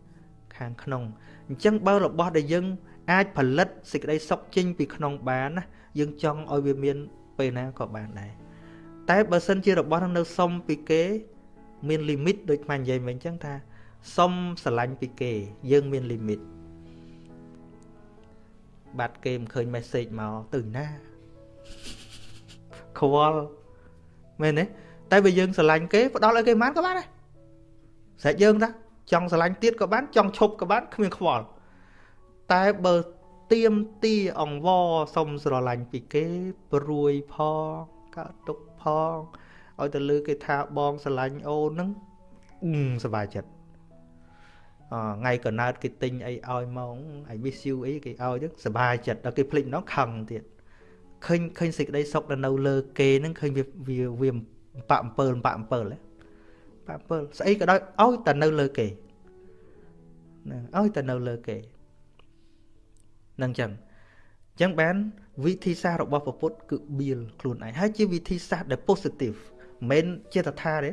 Speaker 2: ខាងក្នុងអញ្ចឹងបើរបស់ដែលយើងអាចផលិតសេចក្តីសុខចេញពីក្នុងបានណាយើងចង់ឲ្យវាមានពេលណាក៏បានដែរតែបើសិនជារបស់នឹងនៅសុំពីគេ មានលីមីតដូចខ្មែរនិយាយមិញអញ្ចឹងថាសុំស្រឡាញ់ពីគេ យើងមានលីមីតបាត់គេមិនឃើញ message មកទៅណា ខ្វល់មែនទេតែបើយើងស្រឡាញ់គេផ្ដល់ឲ្យគេបានក៏បានដែរស្រេចយើងតាចង់ស្រឡាញ់ទៀតក៏បានចង់ឈប់ក៏បានគ្មានខ្វល់តែបើទៀមទាអង្វរសុំស្រឡាញ់ពីគេព្រួយផងកើតទុកផងឲ្យទៅលើគេថាបងស្រឡាញ់អូនហ្នឹងសប្បាយចិត្តអថ្ងៃកណើតគេទិញអីឲ្យមក I miss you អីគេឲ្យចឹងសប្បាយចិត្តដល់គេភ្លេចម្ដងខឹងទៀត ឃើញឃើញសេចក្តីសុខដែលនៅលើគេហ្នឹងឃើញវាវាវាបាក់អំពើបាក់អំពើហ៎បាក់អំពើស្អីក៏ដោយឲ្យតែនៅលើគេហ្នឹងឲ្យតែនៅលើគេនឹងចឹងចឹងបាន វិធីសាស្ត្ររបស់ពុទ្ធគឺបៀលខ្លួនឯងហើយជាវិធីសាស្ត្រដែល positive មិនមែនជាតថាទេ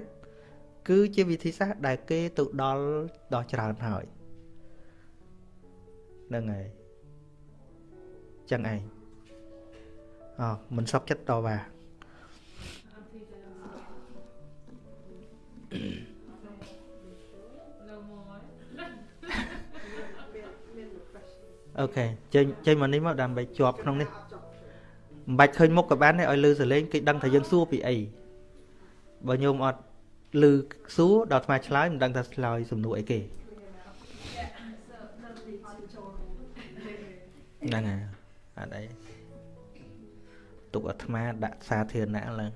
Speaker 2: គឺជាវិធីសាស្ត្រដែលគេទៅដល់ដល់ច្រើនហើយហ្នឹងហើយចឹងឯង អមិនសក់ចិត្តតវ៉ាអូខេចេញចេញមកនេះមកដើម្បីជាប់ក្នុងនេះមិនបាច់ឃើញមុខក៏បានដែរឲ្យលឺសលេងគេដឹងថាយើងសួរពីអីបើញោមអត់ឮសួរដល់ថ្មឆ្លើយមិនដឹងថាឆ្លើយសំណួរអីគេហ្នឹងហើយអត់អី ទុកអាត្មាដាក់សាធារណៈឡើង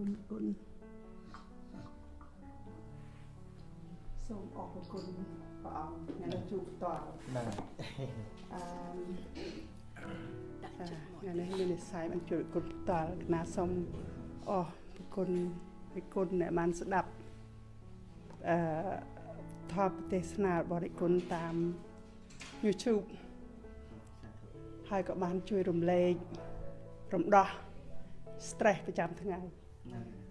Speaker 3: គុណគុណសូមអរគុណព្រះអង្គអ្នកជួបតដល់បាទអឺថ្ងៃនេះមាននិស័យបានជួយគុណតល់គណៈសូមអរគុណពីគុណអ្នកបានស្ដាប់ អឺថតប្រទេសស្នាបរិគុណតាម YouTube ហើយក៏បានជួយរំលែករំដោះ stress ប្រចាំថ្ងៃ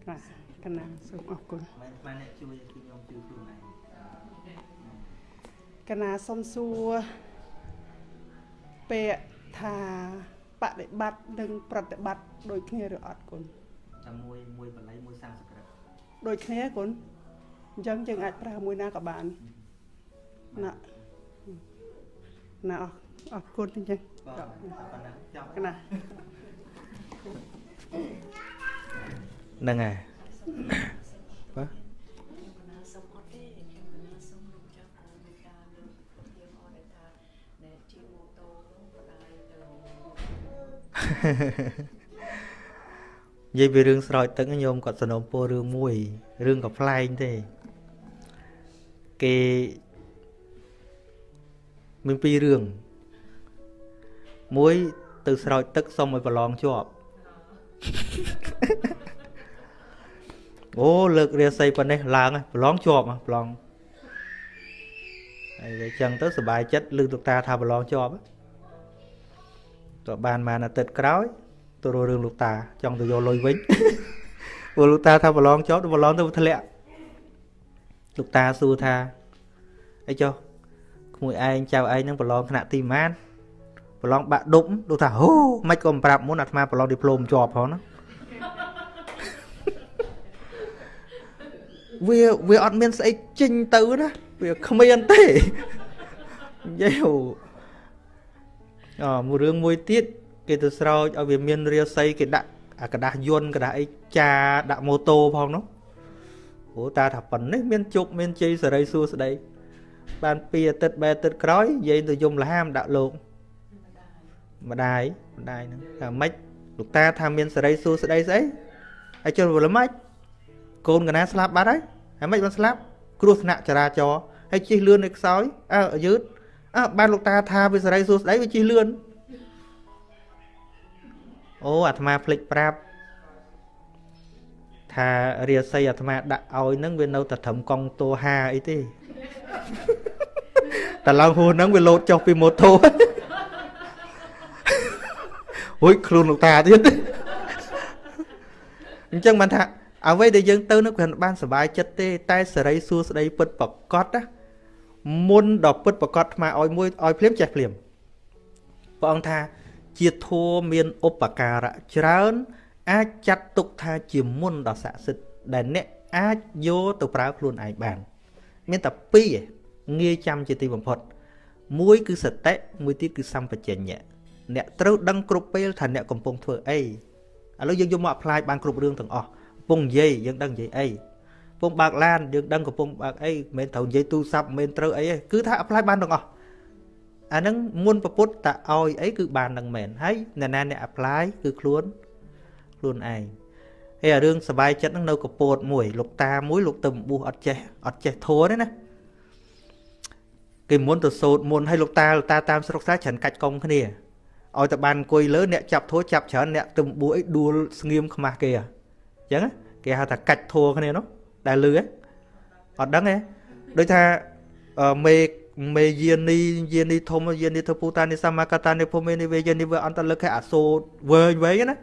Speaker 3: បាទកណាសូមអរគុណ
Speaker 2: មិនបានអ្នកជួយគឺខ្ញុំជួយខ្លួនឯង
Speaker 3: កណាសូមសួរពាក្យថាបដិបត្តិនិងប្រតិបត្តិដូចគ្នាឬអត់គុណ
Speaker 2: តែមួយមួយបល័យមួយសំស្ក្រឹត
Speaker 3: ដូចគ្នាគុណ អញ្ចឹងយើងអាចប្រើមួយណាក៏បានណាណាអរអរគុណអញ្ចឹង
Speaker 2: បាទប៉ុណ្ណឹងចប់
Speaker 3: កណា
Speaker 2: ហ្នឹងហើយបាទនិយាយពីរឿងស្រោចទឹកញោមគាត់សនំពោរឿងមួយរឿងក៏ប្លែកទេ គេមានពីររឿងមួយទៅស្រោចទឹកសុំឲ្យប្រឡងជាប់អូលើករាសីប៉ុណ្ណេះឡើងប្រឡងជាប់ប្រឡងហើយអញ្ចឹងទៅសុបាយចិត្តលើកលោកតាថាប្រឡងជាប់ទៅបានបានអាទិត្យក្រោយទៅរករឿងលោកតាចង់ទៅយកលុយវិញព្រោះលោកតាថាប្រឡងជាប់ទៅប្រឡងទៅធ្លាក់ លោកតាសួរថាអីចុះក្មួយឯងចៅឯងនឹងប្រឡងថ្នាក់ទីម៉ានប្រឡងបាក់ដប់លោកថាហូមិនក៏មិនប្រាប់មុនអាត្មាប្រឡងឌីប្លូមជាប់ផងណាវាវាអត់មានស្អីចេញទៅណាវាគ្មានទេនិយាយអូមួយរឿងមួយទៀតគេទៅស្រោចឲ្យវាមានរាសីគេដាក់អាกระดาษយន្តกระดาษអីចាដាក់ម៉ូតូផងនោះ ព្រោះតាថាប៉ុណ្នេះមានជប់មានជ័យសេរីសួស្ដីបានពីអាទិត្យបែអាទិត្យក្រោយនិយាយទៅយំលហាមដាក់លោកម្ដាយម្ដាយហ្នឹងថាម៉េចលោកតាថាមានសេរីសួស្ដីស្អីហើយជិលវល់ម៉េចកូនកណាស្លាប់បាត់ហើយហើយមិនបានស្លាប់គ្រោះថ្នាក់ចរាចរណ៍ហើយជិះលឿននៅខ្សោយអើយឺតអើបានលោកតាថាវាសេរីសួស្ដីវាជិះលឿនអូអាត្មាភ្លេចប្រាប់ ថារាសីអាត្មាដាក់ឲ្យនឹងវានៅតែត្រឹមកង់តួ5អីទេតែឡើងហួរហ្នឹងវាលោតចុះពីម៉ូតូហួយខ្លួនលោកតាទៀតអញ្ចឹងបានថាអ្វីដែលយើងទៅនោះគ្រាន់បានសុបាយចិត្តទេ តែសេរីសួស្តីពិតប្រកបណាមុនដល់ពិតប្រកបថ្មឲ្យមួយឲ្យភ្លាមចេះភ្លាមព្រះអង្គថាជាធัวមានឧបការៈច្រើន អាចចាត់ទុកថាជាមុនដ៏ស័ក្តិសិទ្ធិដែលអ្នកអាចយកទៅប្រើខ្លួនឯងបាន មានតែពីរងាយចាំជាទីបំផុត មួយ គឺសតិមួយទៀតគឺសម្បជញ្ញៈអ្នកត្រូវដឹងគ្រប់ពេលថាអ្នកកំពុងធ្វើអីឥឡូវយើងយកមក apply បានគ្រប់រឿងទាំងអស់ពងនិយាយយើងដឹងនិយាយអីពងបើកឡានយើងដឹងកំពុងបើកអីមិនមែនត្រូវនិយាយទូរស័ព្ទមិនមែនត្រូវអីទេគឺថា apply បានទាំងអស់អាហ្នឹងមុនប្រពុតតឲ្យអីគឺបាននឹងមែនហើយអ្នកណាអ្នក apply គឺខ្លួន ខ្លួនឯងហើយអារឿងសบายចិត្តហ្នឹងនៅកពតមួយលោកតាមួយលោកទៅបួសអត់ចេះអត់ចេះធัวទេណាគេមុនទៅសូត្រមុនឲ្យលោកតាលោកតាតាមស្រុកស្រែច្រើនកាច់កុងគ្នាឲ្យតែបានអង្គុយលើអ្នកចាប់ធัวចាប់ច្រើនអ្នកទៅបួសអីដួលស្ងៀមខ្មាស់គេអញ្ចឹងគេហៅថាកាច់ធัวគ្នានោះដែលលឺហ៎អត់ដឹងទេដូចថាមេមេយានីយានីធំយានីធ្វើពូតានិសមកតានិភូមិនិវេយានីវអន្តលឹកអាសូតវែងវែងណា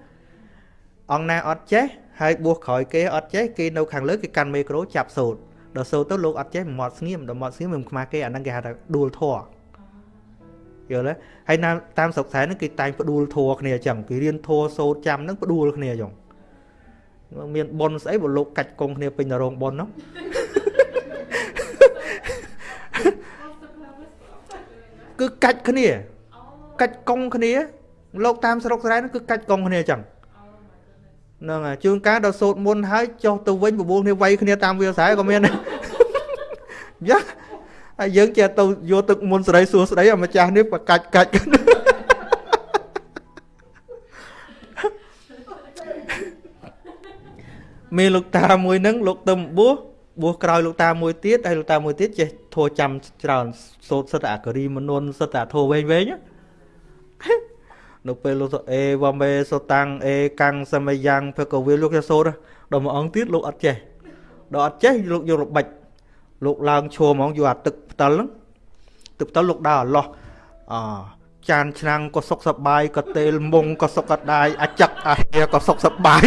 Speaker 2: អង្គណាអត់ចេះហើយបួសក្រោយគេអត់ចេះគេនៅខាងលើគេកាន់មេក្រូចាប់សូតដល់សូតទៅលោកអត់ចេះមាត់ស្ងៀមដល់មាត់ស្ងៀមមិនខ្មាស់គេអាហ្នឹងគេហៅថាដួលធေါ်យល់ទេហើយតាមស្រុកស្រែហ្នឹងគេតែងផ្ដួលធัวគ្នាអញ្ចឹងគេរៀនធัวសូតចាំហ្នឹងផ្ដួលគ្នាអញ្ចឹងមានប៉ុនស្អីបើលោកកាច់កងគ្នាពេញនៅរោងប៉ុននោះគឺកាច់គ្នាកាច់កងគ្នាលោកតាមស្រុកស្រែនោះគឺកាច់កងគ្នាអញ្ចឹងហ្នឹងហើយជួនកាលដល់សូត្រមុនហើយចុះទៅវិញបបួលគ្នាវាយគ្នាតាមវាលស្រែក៏មានដែរយ៉ាហើយយើងចេះទៅយកទឹកមុនស្រីសួស្ដីអាម្ចាស់នេះបកាច់កាច់មានលោកតាមួយហ្នឹងលោកទៅបួសបួសក្រោយលោកតាមួយទៀតហើយលោកតាមួយទៀតចេះធัวចាំច្រើនសូត្រសិតអាករីមនុនសិតអាធัวវែងវែង នៅពេលលោកអេវ៉ាមេសូតាំងអេកាំងសមយ៉ាងភកវិលលោកចេះសូត្រដល់មួយអង្គទៀតលោកអត់ចេះដល់អត់ចេះលោកយកល្បិចលោកឡើងឈរហ្មងយកអាទឹកផ្តិលហ្នឹងទឹកផ្តិលលោកដើរអឡោះអចានឆ្នាំងក៏សុកសបាយក៏តេលមុងក៏សុកកដាយអាចឹកអាហៀក៏សុកសបាយ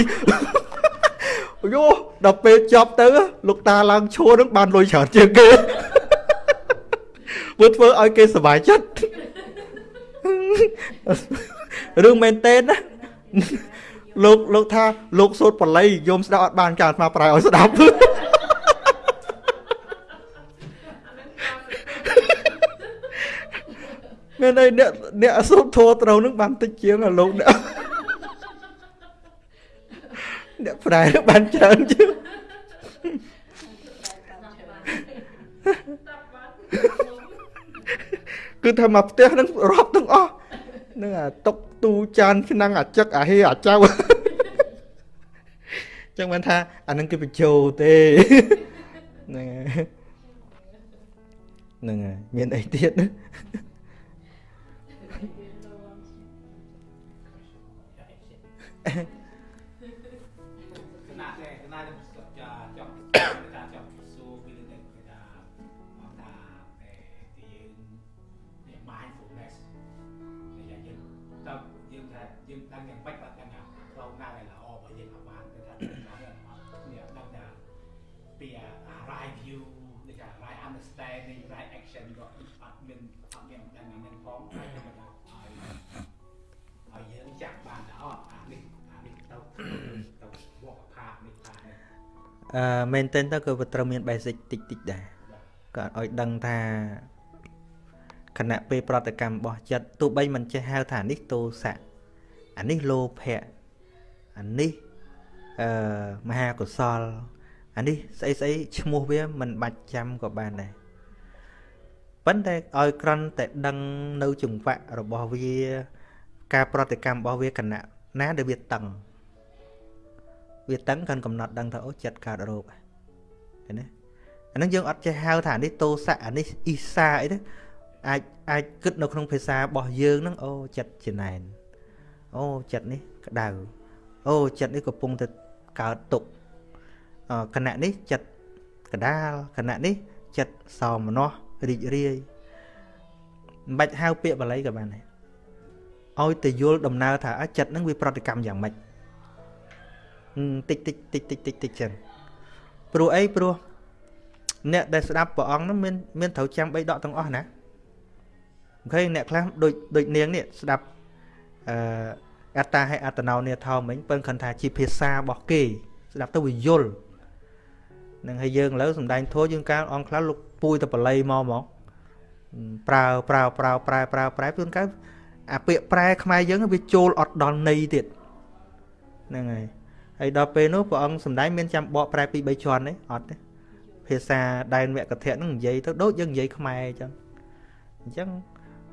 Speaker 2: យោដល់ពេលចប់ទៅ លោកតាឡើងឈួរនឹងបានលុយច្រើនជាងគេធ្វើធ្វើឲ្យគេសុបាយចិត្ត រឿងមែនតេនណាលោកលោកថាលោកសូត្របល័យយមស្ដាប់អត់បានចាអាត្មាប្រែឲ្យស្ដាប់មានន័យអ្នកអ្នកសូត្រធម៌ត្រូវនឹងបានតិចជាងលោកអ្នកអ្នកប្រែបានច្រើនជាងគឺថាមកផ្ទះនឹងរាប់ទាំងអស់នឹងអាតុក ទូចានឆ្នាំងអាចឹកអាហេអាចៅចឹងបានថាអានឹងគេបញ្ជោទេហ្នឹងហ្នឹងហើយមានអីទៀតណា អឺមែនទែនទៅក៏ត្រូវមាន basic តិចតិចដែរក៏ឲ្យដឹងថាគណៈពេលប្រតិកម្មរបស់ចិត្តទោះបីមិនចេះហៅថានេះទោសៈអានេះលោភៈអានេះអឺមហាកុសលអានេះស្អីស្អីឈ្មោះវាមិនបាច់ចាំក៏បានដែរប៉ុន្តែឲ្យក្រន់តែដឹងនៅចង្វាក់របស់វា ការប្រតិកម្មរបស់វាគណៈណាដែលវាតឹង វាតឹងកាន់កំណត់ដឹងថាអូចិត្តកើតរោគឃើញទេអានឹងយើងអត់ចេះហៅថានេះតោសៈអានេះអ៊ីសាអីទេអាចអាចគិតនៅក្នុងភាសារបស់យើងហ្នឹងអូចិត្តចំណែនអូចិត្តនេះក្តៅអូចិត្តនេះកំពុងតែកើតទុកគណៈនេះចិត្តកដាលគណៈនេះចិត្តសោមនស្សរីករាយមិនបាច់ហៅពាក្យបាលីក៏បានដែរឲ្យទៅយល់ដំណើរថាចិត្តហ្នឹងវាប្រតិកម្មយ៉ាងម៉េច តិចតិចតិចតិចតិចតិចចឹងព្រោះអីព្រោះអ្នកដែលស្ដាប់ព្រះអង្គហ្នឹងមានមានត្រូវចាំបីដកទាំងអស់ណាអូខេអ្នកខ្លះដូចដូចនាងនេះស្ដាប់អឺអត្តាហើយអត្តនោនេថោមិញពឹងខិនថាជាភាសារបស់គេ ស្ដាប់ទៅវាយល់នឹងហើយយើងឥឡូវសំដែងធោះយើងកាលអង្គខ្លះលោកពួយទៅបល័យមកមកប្រើប្រើប្រើប្រែប្រើប្រែជួនកាលអាពាក្យប្រែខ្មែរយើងវាចូលអត់ដល់ន័យទៀតហ្នឹងហើយ ហហើយដល់ពេលនោះព្រះអង្គសំដែងមានចាំបកប្រែពី3ជាន់ទេអត់ទេភាសាដែនវគ្គធៈហ្នឹងនិយាយទៅដូចយើងនិយាយខ្មែរអញ្ចឹងអញ្ចឹង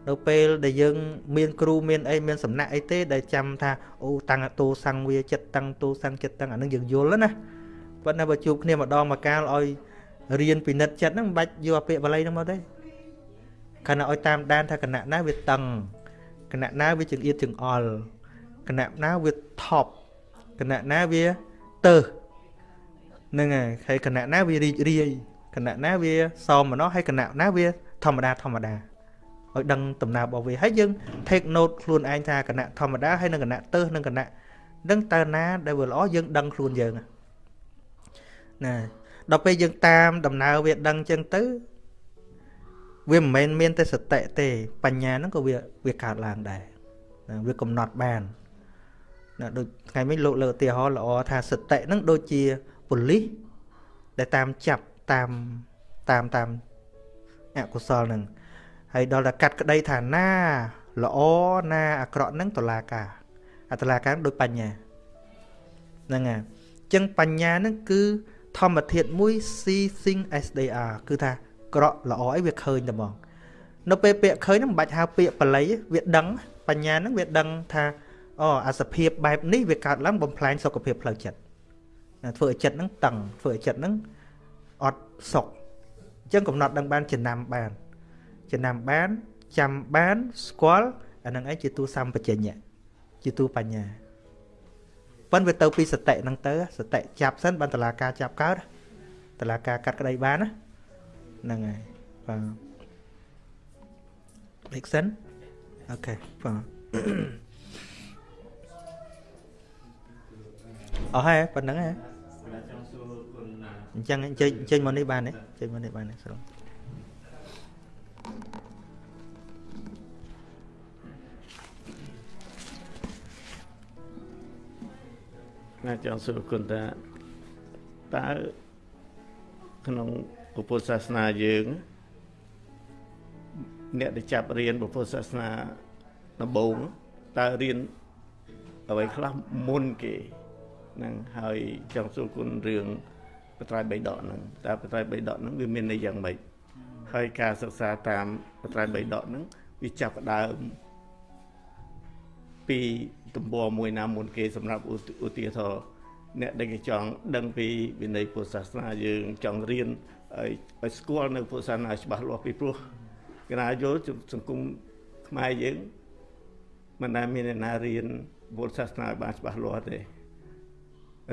Speaker 2: នៅពេលដែលយើង មានគ្រូមានអីមានសំណាក់អីទេដែលចាំថាអូតាំងតោសង្វាចិត្តតាំងតោសង្ចិត្តតាំងអានឹងយើងយល់ណាប៉ុន្តែបើជួបគ្នាម្ដងមកកាលឲ្យរៀនពិនិត្យចិត្តហ្នឹងមិនបាច់យកពាក្យបាលីហ្នឹងមកទេខណៈឲ្យតាមដានថាគណៈណាវាតឹងគណៈណាវាចង្អៀតចង្អល់គណៈណាវាថប់ គណៈណាវាទៅហ្នឹងហើយហើយគណៈណាវារីករាយគណៈណាវាសមម្នោះហើយគណៈណាវាធម្មតាធម្មតាឲ្យដឹងដំណើររបស់វាហើយយើង take note ខ្លួនឯងថាគណៈធម្មតាហើយនឹងគណៈទៅនឹងគណៈដឹងតើណាដែលវាល្អយើងដឹងខ្លួនយើងណាដល់ពេលយើងតាមដំណើរវាដឹងចឹងទៅវាមិនមែនមានតែសតិទេ បញ្ញាហ្នឹងក៏វាវាកើតឡើងដែរណាវាកំណត់បាន ណាដូចថ្ងៃមិញលោកលើកឧទាហរណ៍ល្អថាសតិហ្នឹងដូចជាប៉ូលីសដែលតាមចាប់តាមតាមតាមអកុសលហ្នឹងហើយដល់តែកាត់ក្តីថាណាល្អណាអាក្រក់ហ្នឹងតឡាការអាតឡាការដូចបញ្ញាហ្នឹងហើយអញ្ចឹងបញ្ញាហ្នឹងគឺធម្មធាតុមួយ see thing as they are គឺថាក្រក់ល្អអីវាឃើញតែហ្មងនៅពេលពាក្យឃើញហ្នឹងមិនបាច់ហៅពាក្យបល័យវាដឹងបញ្ញាហ្នឹងវាដឹងថា អូអាសភាពបែបនេះវាកើតឡើងបំផ្លាញសុខភាពផ្លូវចិត្តធ្វើឲ្យចិត្តហ្នឹងតឹងធ្វើឲ្យចិត្តហ្នឹងអត់សុខអញ្ចឹងកំណត់ដឹងបានចំណាំបានចំណាំបានចាំបានស្គាល់អានឹងឯងជាទូសម្បជញ្ញៈជាទូបញ្ញាប៉ុន្តែវាទៅពីសតិហ្នឹងទៅសតិចាប់សិនបានតឡាការចាប់កើតតឡាការកាត់ក្តីបានណាហ្នឹងហើយបាទ make sense អូខេបាទ អស់ហើយប៉ុណ្្នឹងហ៎អញ្ចឹងអញ្ជើញអញ្ជើញមកនេះបានទេអញ្ជើញមកនេះបានទេស្រុង
Speaker 4: ណាចង់សួរគុណតាតើក្នុងពុទ្ធសាសនាយើងអ្នកដែលចាប់រៀនពុទ្ធសាសនាដំបូងតើរៀនអ្វីខ្លះមុនគេ ហ្នឹងហើយចង់សួរគុណរឿងបត្រៃបីដកហ្នឹងតើបត្រៃបីដកហ្នឹងវាមានន័យយ៉ាងម៉េចហើយការសិក្សាតាមបត្រៃបីដកហ្នឹងវាចាប់ផ្ដើមពីទំព័រមួយណាមុនគេសម្រាប់ឧទាហរណ៍អ្នកដែលគេចង់ដឹងពីវិន័យពុទ្ធសាសនាយើងចង់រៀនឲ្យស្គាល់នៅពុទ្ធសាសនាច្បាស់លាស់ពីព្រោះកណាយល់សង្គមខ្មែរយើងមិនដែលមានអ្នកណារៀនពុទ្ធសាសនាបានច្បាស់លាស់ទេ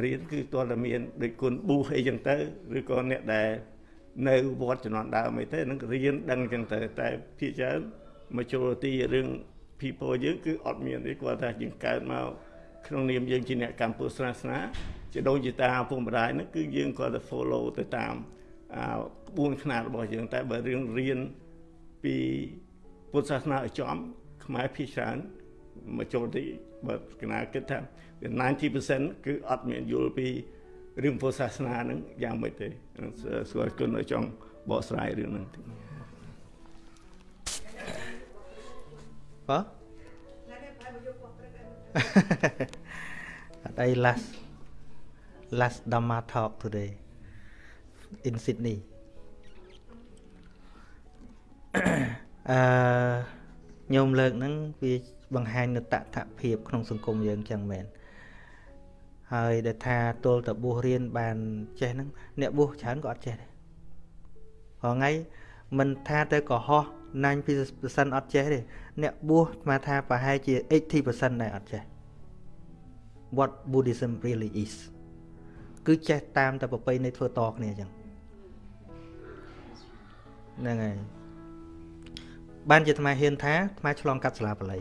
Speaker 4: រៀនគឺតើតែមានដូចគុណប៊ូអីចឹងទៅឬក៏អ្នកដែលនៅវត្តជំនាន់ដើមអីទៅនឹងរៀនដឹងចឹងទៅតែភាគច្រើន majority រឿង people យើងគឺអត់មានទេគាត់ថាយើងកើតមកក្នុងនាមយើងជាអ្នកកម្ពុជាសាសនាជាដូចជាតាពុកម្ដាយហ្នឹងគឺយើងគាត់ទៅ follow ទៅតាមក្បួនខ្នាតរបស់យើងតែបើរឿងរៀនពីពុទ្ធសាសនាឲ្យចំខ្មែរភាគច្រើនមកចូលទីបើកណាគិតថា 90%គឺអត់មានយល់ពីរឿងពុទ្ធសាសនាហ្នឹងយ៉ាងម៉េចទេស្គាល់គុណឲ្យចង់បកស្រាយរឿងហ្នឹង
Speaker 2: បាទ đây last last Dhamma talk today in Sydney អឺញោមលើកហ្នឹងវាបង្ហាញនៅតថភាពក្នុងសង្គមយើងចឹងមែន ហើយដែលថាទល់តបួសរៀនបានចេះហ្នឹងអ្នកបួសច្រើនក៏អត់ចេះដែរព្រោះថ្ងៃមិនថាទៅកុហក90%អត់ចេះទេអ្នកបួសស្មាថាប្រហែលជា 80%ដែរអត់ចេះ what buddhism really is គឺចេះតាមតែប្រពៃណីធ្វើតគ្នាអញ្ចឹងហ្នឹងហើយបានជាអាត្មាហ៊ានថាអាត្មាឆ្លងកាត់សាលាបាលី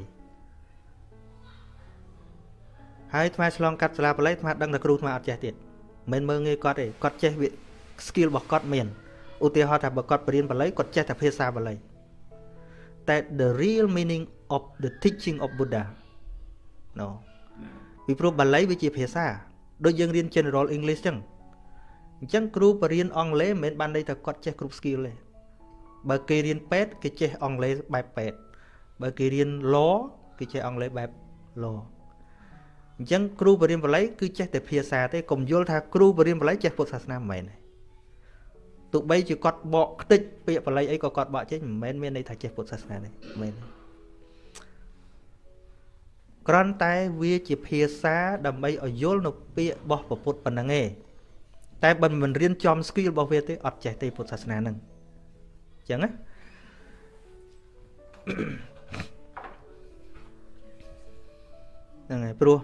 Speaker 2: ហើយអាត្មាឆ្លងកាត់សាលាបាលីអាត្មាដឹងតែគ្រូអាត្មាអត់ចេះទៀតមិនមើងងាយគាត់ទេគាត់ចេះវា skill របស់គាត់មានឧទាហរណ៍ថាបើគាត់បរៀនបាលីគាត់ចេះតែភាសាបាលីតែ the real meaning of the teaching of Buddha no ពីព្រោះបាលីវាជាភាសាដូចយើងរៀន general english ចឹងអញ្ចឹងគ្រូបរៀនអង់គ្លេសមិនមែនបានន័យថាគាត់ចេះគ្រប់ skill ទេបើគេរៀនពេទ្យគេចេះអង់គ្លេសបែបពេទ្យបើគេរៀន law គេចេះអង់គ្លេសបែប law អអញ្ចឹងគ្រូបរិញ្ញាបល័យគឺចេះតែភាសាទេកុំយល់ថាគ្រូបរិញ្ញាបល័យចេះពុទ្ធសាសនាមិនមែនទេទោះបីជាគាត់បកខ្ទេចពាក្យបល័យអីក៏គាត់បកចេញមិនមែនមានន័យថាចេះពុទ្ធសាសនាទេមិនមែនទេគ្រាន់តែវាជាភាសាដើម្បីឲ្យយល់នៅពាក្យរបស់ពុទ្ធប៉ុណ្ណឹងឯងតែបើមិនរៀនចំ skill របស់វាទេអត់ចេះទេពុទ្ធសាសនាហ្នឹងអញ្ចឹងណាហ្នឹងហើយព្រោះ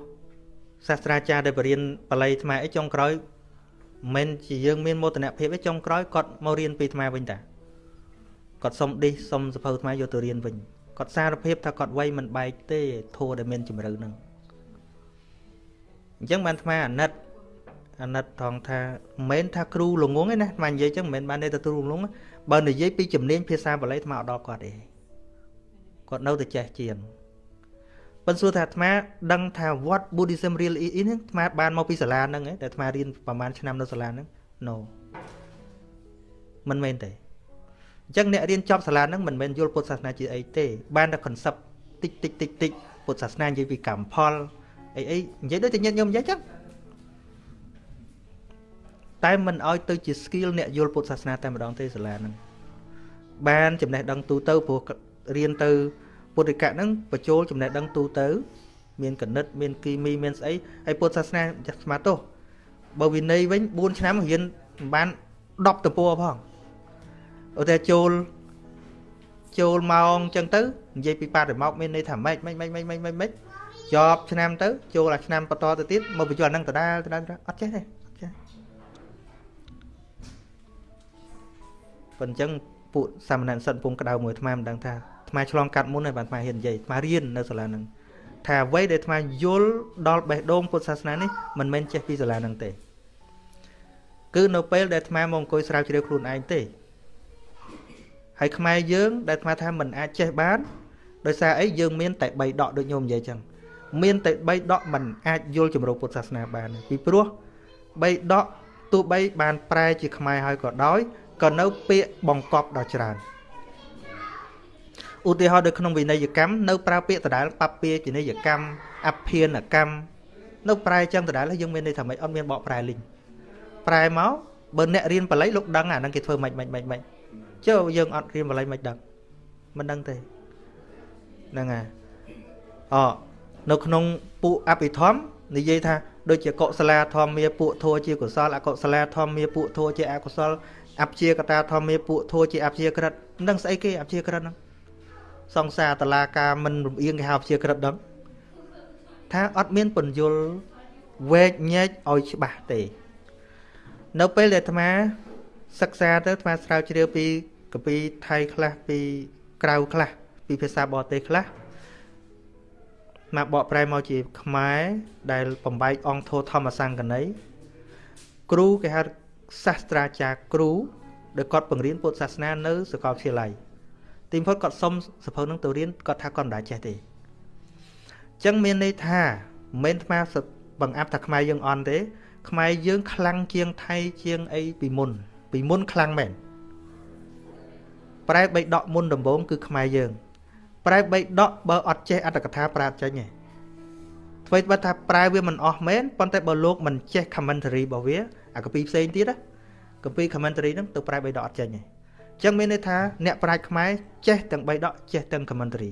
Speaker 2: សាស្ត្រាចារ្យដែលបរៀនបល័យថ្មអីចុងក្រោយមិនជាយើងមានមោទនភាពទេចុងក្រោយគាត់មករៀនពីថ្មវិញតាគាត់សុំឌីសសុំសភៅថ្មយកទៅរៀនវិញគាត់សារភាពថាគាត់វ័យមិនបែកទេធัวដែលមានជំរឿនឹងអញ្ចឹងបានថ្មអាណិតអាណិតថងថាមិនមែនថាគ្រូល្ងងទេណាថ្មនិយាយចឹងមិនមែនបានទេទៅគ្រូល្ងងបើនិយាយពីជំនាញភាសាបាលីថ្មអត់ដល់គាត់ទេគាត់នៅតែចេះជាង ប៉ុន្តែសួរថាអាត្មាដឹងថា what Buddhism really is ហ្នឹងអាត្មាបានមកពីសាលាហ្នឹងឯងតែអាត្មារៀនប្រហែលឆ្នាំនៅសាលាហ្នឹង no មិនមែនទេអញ្ចឹងអ្នករៀនចប់សាលាហ្នឹងមិនមែនយល់ពុទ្ធសាសនាជាអីទេ បានតែ concept តិចតិចតិចតិចពុទ្ធសាសនានិយាយពីកម្មផលអីអីនិយាយដូចតែញាតិញោមនិយាយចឹងតែមិនអោយទៅជា skill អ្នកយល់ពុទ្ធសាសនាតែម្ដងទេសាលាហ្នឹងបានចំណេះដឹងទូទៅព្រោះរៀនទៅ ពុទ្ធិកៈហ្នឹងបញ្ចូលចំណេះដឹងទូទៅ មានកណិត មានគីមីមានស្អីហើយពុទ្ធសាសនាស្មាទោសបើវិន័យវិញ4ឆ្នាំរៀនបាន10តពួរផងឧទាហរណ៍ចូលចូលម៉ោងអញ្ចឹងទៅនិយាយពីបរិមកមានន័យថាម៉េចម៉េចម៉េចម៉េចម៉េចម៉េចម៉េចជាប់ឆ្នាំទៅចូលអាឆ្នាំបន្តទៅទៀតមកបញ្ចូលអាហ្នឹងដដែលដដែលអត់ចេះទេអត់ចេះប៉ុន្តែអញ្ចឹងពួកសាមណេរសិនពងក្តៅមួយអាត្មាមិនដឹងថា អាត្មាឆ្លងកាត់មុនហើយបានអាត្មាហ៊ាននិយាយអាត្មារៀននៅសាលាហ្នឹងថាអ្វីដែលអាត្មាយល់ដល់បេះដូងពុទ្ធសាសនានេះមិនមែនចេះពីសាលាហ្នឹងទេ គឺនៅពេលដែលអាត្មាមកអង្គុយស្រាវជ្រាវខ្លួនឯងទេហើយខ្មែរយើងដែលអាត្មាថាមិនអាចចេះបានដោយសារអីយើងមានតែ3ដកដូចញោមនិយាយចឹងមានតែ3ដកមិនអាចយល់ជំរោពុទ្ធសាសនាបានពីព្រោះ3ដកទោះបីបានប្រែជាខ្មែរហើយក៏ដោយក៏នៅពាក្យបង្កប់ដល់ច្រើន ឧទាហរណ៍នៅក្នុងវិន័យកម្មនៅប្រើពាក្យដដែលបពាជានិយកម្មអភិនកម្មនៅប្រែចឹងដដែលយើងមានន័យថាម៉េចអត់មានបកប្រែលីងប្រែមកបើអ្នករៀនបល័យលោកដឹងអាហ្នឹងគេធ្វើម៉េចម៉េចម៉េចម៉េចចុះយើងអត់រៀនបល័យមិនដឹងមិនដឹងទេហ្នឹងហើយអនៅក្នុងពួកអភិធម្មនិយាយថាដូចជាកុសលាធម្មាពួកធัวជាកុសលអកុសលាធម្មាពួកធัวជាអកុសលអព្យាកតាធម្មាពួកធัวជាអព្យាក្រិតនឹងស្អីគេអព្យាក្រិតហ្នឹង សង្សារតឡាការមិនរំអៀងគេហៅអព្យាក្រិតដឹងថាអត់មានពន្យល់វែកញែកឲ្យច្បាស់ទេ នៅពេលដែលអាត្មា សិក្សាទៅអាត្មាស្រាវជ្រាវពីកពីថៃខ្លះពីក្រៅខ្លះពីភាសាបរទេសខ្លះមកបកប្រែមកជាខ្មែរដែលបំបែកអង្គធោធម្មសង្កណីគ្រូគេហៅសាស្ត្រាចារ្យគ្រូដែលគាត់បង្រៀនពុទ្ធសាសនានៅសាកលវិទ្យាល័យ ទីបំផុតគាត់សុំសភៅនឹងទៅរៀនគាត់ថាគាត់មិនដាចេះទេអញ្ចឹងមានន័យថាមិនមែនអាបង្អាប់ថាខ្មែរយើងអន់ទេ ខ្មែរយើងខ្លាំងជាងថៃជាងអីពីមុន ពីមុនខ្លាំងមែនប្រែបីដកមុនដំបូងគឺខ្មែរយើង ប្រែបីដកបើអត់ចេះអត្តកថាប្រែអត់ចេញទេអ្វីបើថាប្រែវាមិនអស់មែនប៉ុន្តែបើលោកមិនចេះ commentary របស់វាអាកពីផ្សេងទៀតណាកពី commentary ហ្នឹងទៅប្រែបីដកអត់ចេញទេអញ្ចឹងមានន័យថាអ្នកប្រាជ្ញខ្មែរចេះទាំងបីដកចេះទាំង commentary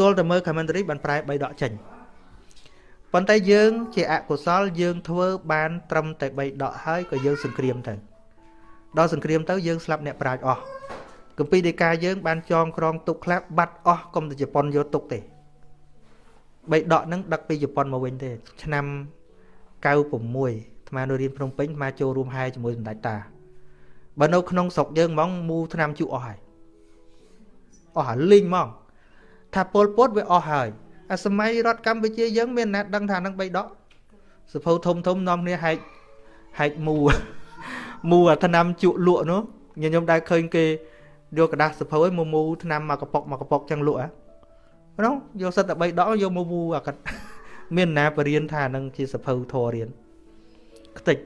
Speaker 2: ទល់តែមើល commentary បានប្រែបីដកចេញប៉ុន្តែយើង ជាអកុសលយើងធ្វើបានត្រឹមតែ3ដកហើយក៏យើងសង្គ្រាមទៅដល់សង្គ្រាមទៅយើងស្លាប់អ្នកប្រាជ្ញអស់កម្ពីដីកាយើងបានចងក្រងទុកខ្លះបាត់អស់កុំទៅជប៉ុនយកទុកទេបីដកហ្នឹងដឹកពីជប៉ុនមកវិញទេ ឆ្នាំ96អាត្មានៅរៀនភ្នំពេញអាត្មាចូលរួមហែជាមួយសម្ដេចតា បើនៅក្នុងស្រុកយើងហ្មងមូឆ្នាំជក់អស់ហើយអស់ហើយលីងហ្មងថាពលពតវាអស់ហើយអាសម័យរដ្ឋកម្ពុជាយើងមានណាដឹងថានឹងបីដកសភៅធំធំនាំគ្នាហែកហែកមូមូអាថ្នាំជក់លក់នោះញញឹមដែរឃើញគេយកกระดาษសភៅឲ្យមូមូថ្នាំមកកប៉ុកមកកប៉ុកចឹងលក់ហ៎ហ្នឹងយកសិតតែ3ដកយកមូមូអាកាត់មានណាបរៀនថានឹងជាសភៅធររៀនខ្ទេច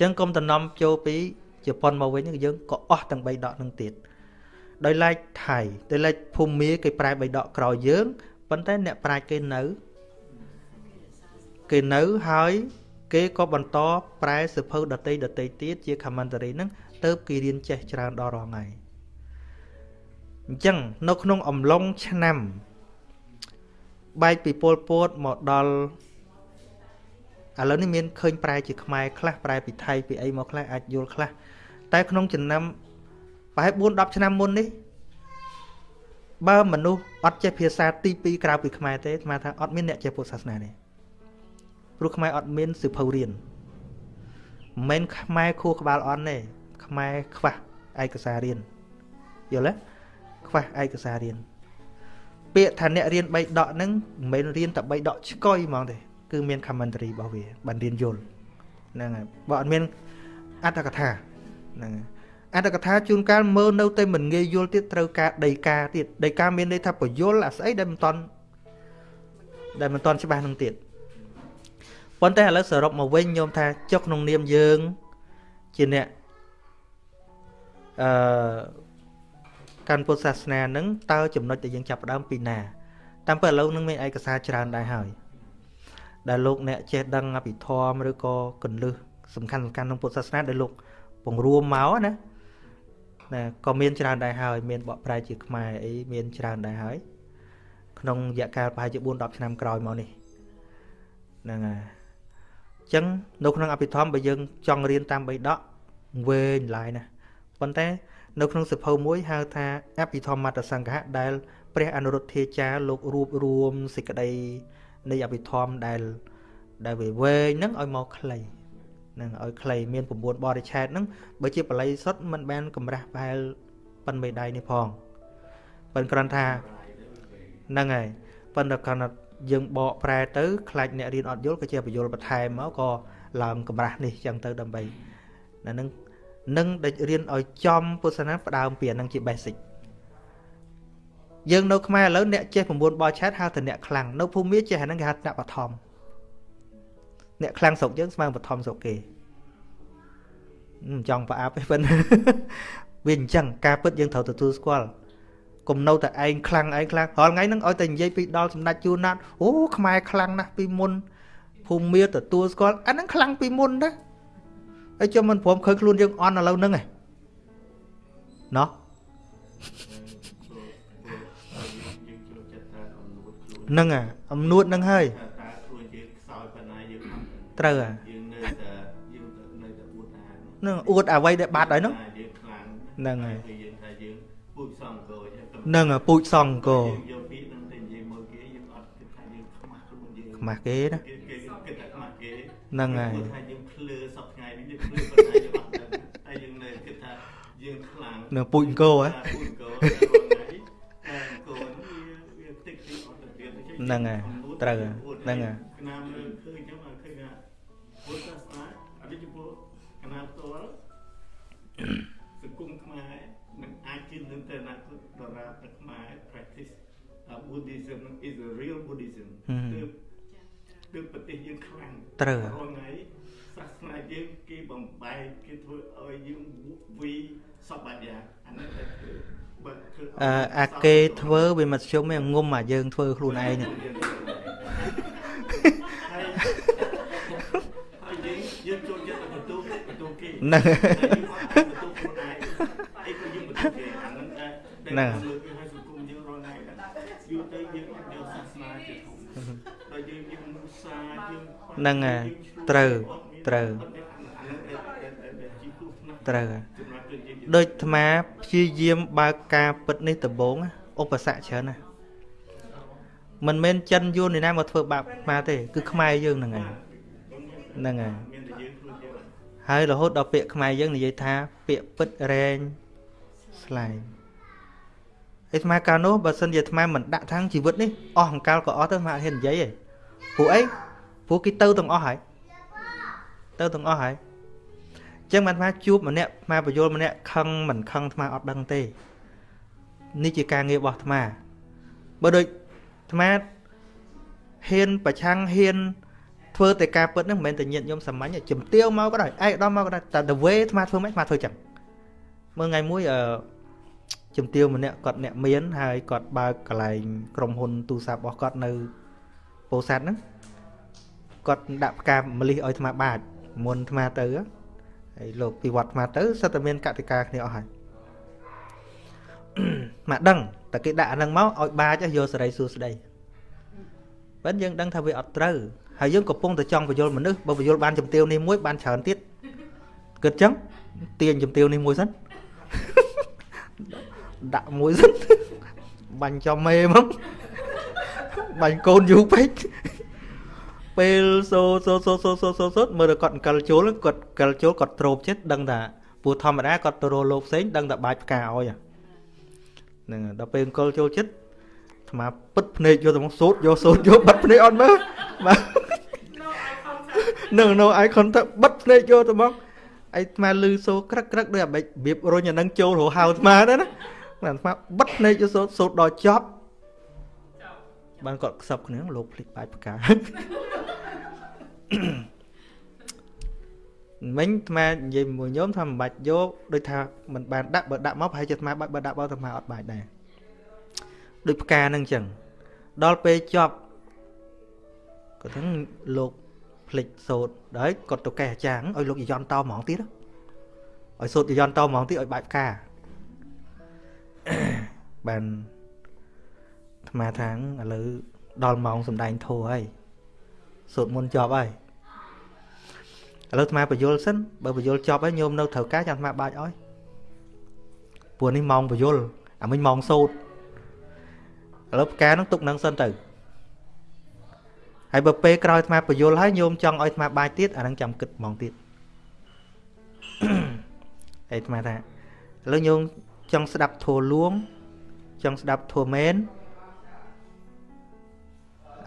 Speaker 2: ចឹងកុំតំណំចូលពីជប៉ុនមកវិញយើងក៏អស់ទាំង3ដកនឹងទៀតដោយឡែកថៃដោយឡែកភូមិមាគេប្រែ3ដកក្រោយយើងប៉ុន្តែអ្នកប្រាជ្ញគេនៅគេនៅហើយគេក៏បន្តប្រែសភៅដតីដតីទៀតជា commentary ហ្នឹងទៅគេរៀនចេះច្រើនដល់រហងៃអញ្ចឹងនៅក្នុងអំឡុងឆ្នាំបែកពីពលពតមកដល់ ឥឡូវនេះមានឃើញប្រែជាខ្មែរខ្លះប្រែពីថៃពីអីមកខ្លះអាចយល់ខ្លះតែក្នុងចំណាំប្រហែល4 10ឆ្នាំមុននេះបើមនុស្សអត់ចេះភាសាទី2ក្រៅពីខ្មែរទេស្មានថាអត់មានអ្នកចេះពុទ្ធសាសនាទេព្រោះខ្មែរអត់មានសិភៅរៀនមិនមែនខ្មែរខួរក្បាលអន់ទេខ្មែរខ្វះឯកសាររៀនយល់ទេខ្វះឯកសាររៀនពាក្យថាអ្នករៀន3ដកហ្នឹងមិនមែនរៀនតែ3ដកឆ្កុយហ្មងទេ គឺមាន commentary របស់វាបានរៀនយល់ហ្នឹងហើយបើអត់មានអត្ថកថាហ្នឹងហើយអត្ថកថាជួនកាលមើលនៅតែមិនងាយយល់ទៀតត្រូវការដីកាទៀតដីកាមានន័យថាពយល់អាស្អីដែលមិនតន់ដែលមិនតន់ច្បាស់នឹងទៀតប៉ុន្តែឥឡូវសរុបមកវិញញោមថាចុះក្នុងនាមយើង ជាអ្នកអឺកាន់ពុទ្ធសាសនានឹងតើចំណុចដែលយើងចាប់ផ្ដើមពីណា តាមពិតឥឡូវនឹងមានឯកសារច្រើនដែរហើយ ដែលលោកអ្នកចេះដឹងអភិធម្មឬក៏កលឹះសំខាន់សំខាន់ក្នុងពុទ្ធសាសនាដែលលោកបង្រួមមកណាណាក៏មានច្រើនដែរហើយ មានបកប្រែជាខ្មែរអីមានច្រើនដែរហើយ ក្នុងរយៈកាលប្រហែលជា4 10ឆ្នាំក្រោយមកនេះហ្នឹងហើយអញ្ចឹងនៅក្នុងអភិធម្មបើយើងចង់រៀនតាមបៃដកវែងឡាយណាប៉ុន្តែ នៅក្នុងសភៅមួយហៅថាអភិធម្មមតសង្ឃៈដែល ព្រះអនុរុទ្ធាចារ្យលោករួបរួមសេចក្តី នៃអភិធម្មដែលដែលវែងហ្នឹងឲ្យមកខ្លីនឹងឲ្យខ្លីមាន9បរិឆេទហ្នឹងបើជាបល័យសុទ្ធមិនបានកម្រាស់ប្រហែលប៉ុនមេដៃនេះផងប៉ុន្តែគ្រាន់ថាហ្នឹងហើយប៉ុន្តែគ្រាន់តែយើងបកប្រែទៅខ្លាចអ្នករៀនអត់យល់ក៏ជាបញ្យល់បន្ថែមមកក៏ឡើងកម្រាស់នេះចឹងទៅដើម្បីណានឹងនឹងដែលរៀនឲ្យចំពុទ្ធសាសនាផ្ដើមពីអានឹងជា basic យើងនៅខ្មែរឥឡូវអ្នកចេះ9បរឆែតហៅថាអ្នកខ្លាំងនៅភូមិចេះអាហ្នឹងគេហៅអ្នកបឋមអ្នកខ្លាំងស្រុកយើងស្មើបឋមស្រុកគេមិនចង់ប្រអាប់ទេប៉ុន្តែវាអញ្ចឹងការពិតយើងត្រូវទទួលស្គាល់កុំនៅតែឯងខ្លាំងឯងខ្លាំងរាល់ថ្ងៃហ្នឹងឲ្យតែនិយាយពីដល់សម្ដេចជួនណាត់អូខ្មែរខ្លាំងណាស់ពីមុនភូមិមាទទួលស្គាល់អាហ្នឹងខ្លាំងពីមុនណាហើយចាំមិនព្រមឃើញខ្លួនយើងអន់ឥឡូវហ្នឹងឯងណោះ នឹងអាអំនួតហ្នឹងហើយត្រូវអាយើងនៅតែយើងនៅតែអួតអាហ្នឹងអួតអ្វីដែលបាត់ហើយហ្នឹងយើងខ្លាំងហ្នឹងហើយយើងថាយើងពូជសង្កោហ្នឹងពូជសង្កោយកពាក្យហ្នឹងទៅនិយាយមកគេយើងអត់គិតថាយើងខ្មាស់ខ្លួនយើងខ្មាស់គេណាគេគិតថាខ្មាស់គេហ្នឹងហើយថាយើងភ្លឺសពថ្ងៃនេះយើងភ្លឺប៉ុន្តែយើងអត់ដឹងតែយើងនៅគិតថាយើងខ្លាំងនៅពូជអង្គហ៎ពូជអង្គថ្ងៃអង្គ ហ្នឹងហើយត្រូវហ្នឹងហើយសង្គមខ្មែរនឹងអាចជឿនទៅអនាគតដរាបតែខ្មែរ practice Buddhism is a real Buddhism គឺគឺប្រទេសយើងខ្លាំងត្រូវរាល់ថ្ងៃសាសនាយើងគេបំបែកគេធ្វើឲ្យយើងវីសពបាត់យ៉ាងអានេះតែគឺបើធ្វើ អឺអាគេធ្វើវាមធ្យមឯងងុំអាយើងធ្វើខ្លួនឯងនេះហើយយើងយើងចូលចិត្តបន្ទូបន្ទូគេហ្នឹងហ្នឹងហើយសង្គមយើងរាល់ថ្ងៃយូរទៅយើងអត់យកសាសនាជាធំដល់យើងយើងមុសាយើងហ្នឹងហើយត្រូវត្រូវត្រូវ ដូចអាត្មាព្យាយាមបើកការពិតនេះដំបងឧបសគ្គច្រើនណាស់មិនមែនចិនយួននេះណាមកធ្វើបាបខ្មែរទេគឺខ្មែរយើងហ្នឹងហើយហ្នឹងហើយហើយរហូតដល់ពាក្យខ្មែរយើងនិយាយថា ពាក្យពិតរែងស្លែងអាត្មាកាលនោះបើសិនជាអាត្មាមិនដាក់ທາງជីវិតនេះអស់អង្កលក៏អស់ទៅអាត្មាអត់ហ៊ាននិយាយទេព្រោះអីព្រោះគេទៅទាំងអស់ហើយទៅទាំងអស់ហើយអញ្ ចឹងអាត្មាជួបម្នាក់អាត្មាបញ្យលម្នាក់ខឹងមិនខឹងអាត្មាអត់ដឹងទេនេះជាការងាររបស់អាត្មាបើដូចអាត្មាហ៊ានប្រឆាំងហ៊ានធ្វើតែការពិតហ្នឹងមិនមែនតែញាតញោមសាមញ្ញជំទាវមកក៏ដោយឯកឧត្តមមកក៏ដោយតែ the way អាត្មាធ្វើមិនអាត្មាធ្វើចឹងមើលថ្ងៃមួយអឺជំទាវម្នាក់គាត់អ្នកមានហើយគាត់បើកកន្លែងក្រុមហ៊ុនទូរស័ព្ទរបស់គាត់នៅពោធិ៍សាត់ហ្នឹងគាត់ដាក់ផ្កាម្លិះឲ្យអាត្មាបាចមុនអាត្មាទៅហើ យលោកពីវត្តអាត្មាទៅសិតតែមានកតិកាគ្នាអស់ហើយមកដឹងតែគេដាក់អានឹងមកឲ្យបាចយកសេរីសួស្ដីប៉ិនយើងដឹងថាវាអត់ត្រូវហើយយើងកំពុងតែចង់បញ្យលមនុស្សបើបញ្យលបានជំទាវនេះមួយបានច្រើនទៀតគិតចឹងទាញជំទាវនេះមួយសិនដាក់មួយសិនបាញ់ចំមេមកបាញ់កូនយូរពេក ពេលសូសូសូសូសូសូសូមើលគាត់អង្កលជុលគាត់កលជុលគាត់ត្រូបចិត្តដឹងថាពូធម្មតាគាត់ទៅរកលោកផ្សេងដឹងតែបាច់ផ្កាឲ្យហ្នឹងដល់ពេលអង្កលជុលចិត្តអាត្មាពិតភ្នែកយកទៅមកសូត្រយកសូត្រយកបិទភ្នែកអត់មើលបាទនឹងនៅអាយខុនទៅបិទភ្នែកយកទៅមកអាត្មាលឺសូក្រឹកក្រឹកដូចអាបិចរបៀបរុញអានឹងចូលរហៅអាត្មាដែរណាអាត្មាបិទភ្នែកយកសូត្រសូត្រដល់ចប់បានគាត់ខ្សឹបគ្នាលោកភ្លេចបាច់ផ្កា មិញអាត្មានិយាយមួយញោមថាមិនបាច់យកដូចថាមិនបានដាក់បើដាក់មកប្រហែលជាអាត្មាបាច់បើដាក់បោអាត្មាអត់បាច់ដែរដូចផ្កានឹងអញ្ចឹងដល់ពេលចប់គាត់ថាលោកភ្លេចសោតដល់គាត់ទៅកេះអាចារ្យឲ្យលោកយន្តតហ្មងទៀតឲ្យសោតយន្តតហ្មងទៀតឲ្យបាច់ផ្កាបានអាត្មាថាឥឡូវដល់ម៉ោងសំដែងធោហើយ សូត្រមុនចប់ហើយឥឡូវអាត្មាបញ្យលសិនបើបញ្យលចប់ហើយញោមនៅត្រូវការចាំអាត្មាបាច់ឲ្យព្រោះនេះម៉ោងបញ្យលអាមិញម៉ោងសូត្រឥឡូវផ្កានឹងទុកនឹងសិនទៅហើយបើពេលក្រោយអាត្មាបញ្យលហើយញោមចង់ឲ្យអាត្មាបាច់ទៀតអានឹងចាំគិតហ្មងទៀតហើយអាត្មាថាឥឡូវញោមចង់ស្ដាប់ធัวលួងចង់ស្ដាប់ធัวមែន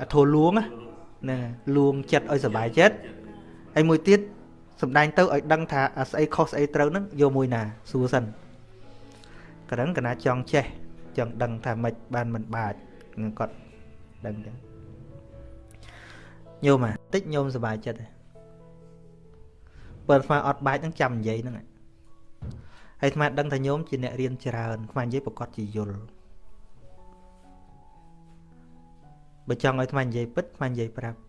Speaker 2: អាធัวលួងណា លួងចិត្តឲ្យសុបាយចិត្តហើយមួយទៀតសំដែងទៅឲ្យដឹងថាស្អីខុសស្អីត្រូវហ្នឹងយកមួយណាសួរសិនកណ្ដឹងកណាចង់ចេះចង់ដឹងថាម៉េចបានមិនបាចគាត់ដឹងចឹងញោមអាតិចញោមសុបាយចិត្តទេបើស្មាអត់បាច់ហ្នឹងចាំនិយាយហ្នឹងហើយស្មាដឹងថាញោមជាអ្នករៀនច្រើនស្មានិយាយប្រកាសជាយល់ បើចង់ឲ្យស្មានិយាយពិតស្មានិយាយប្រាប់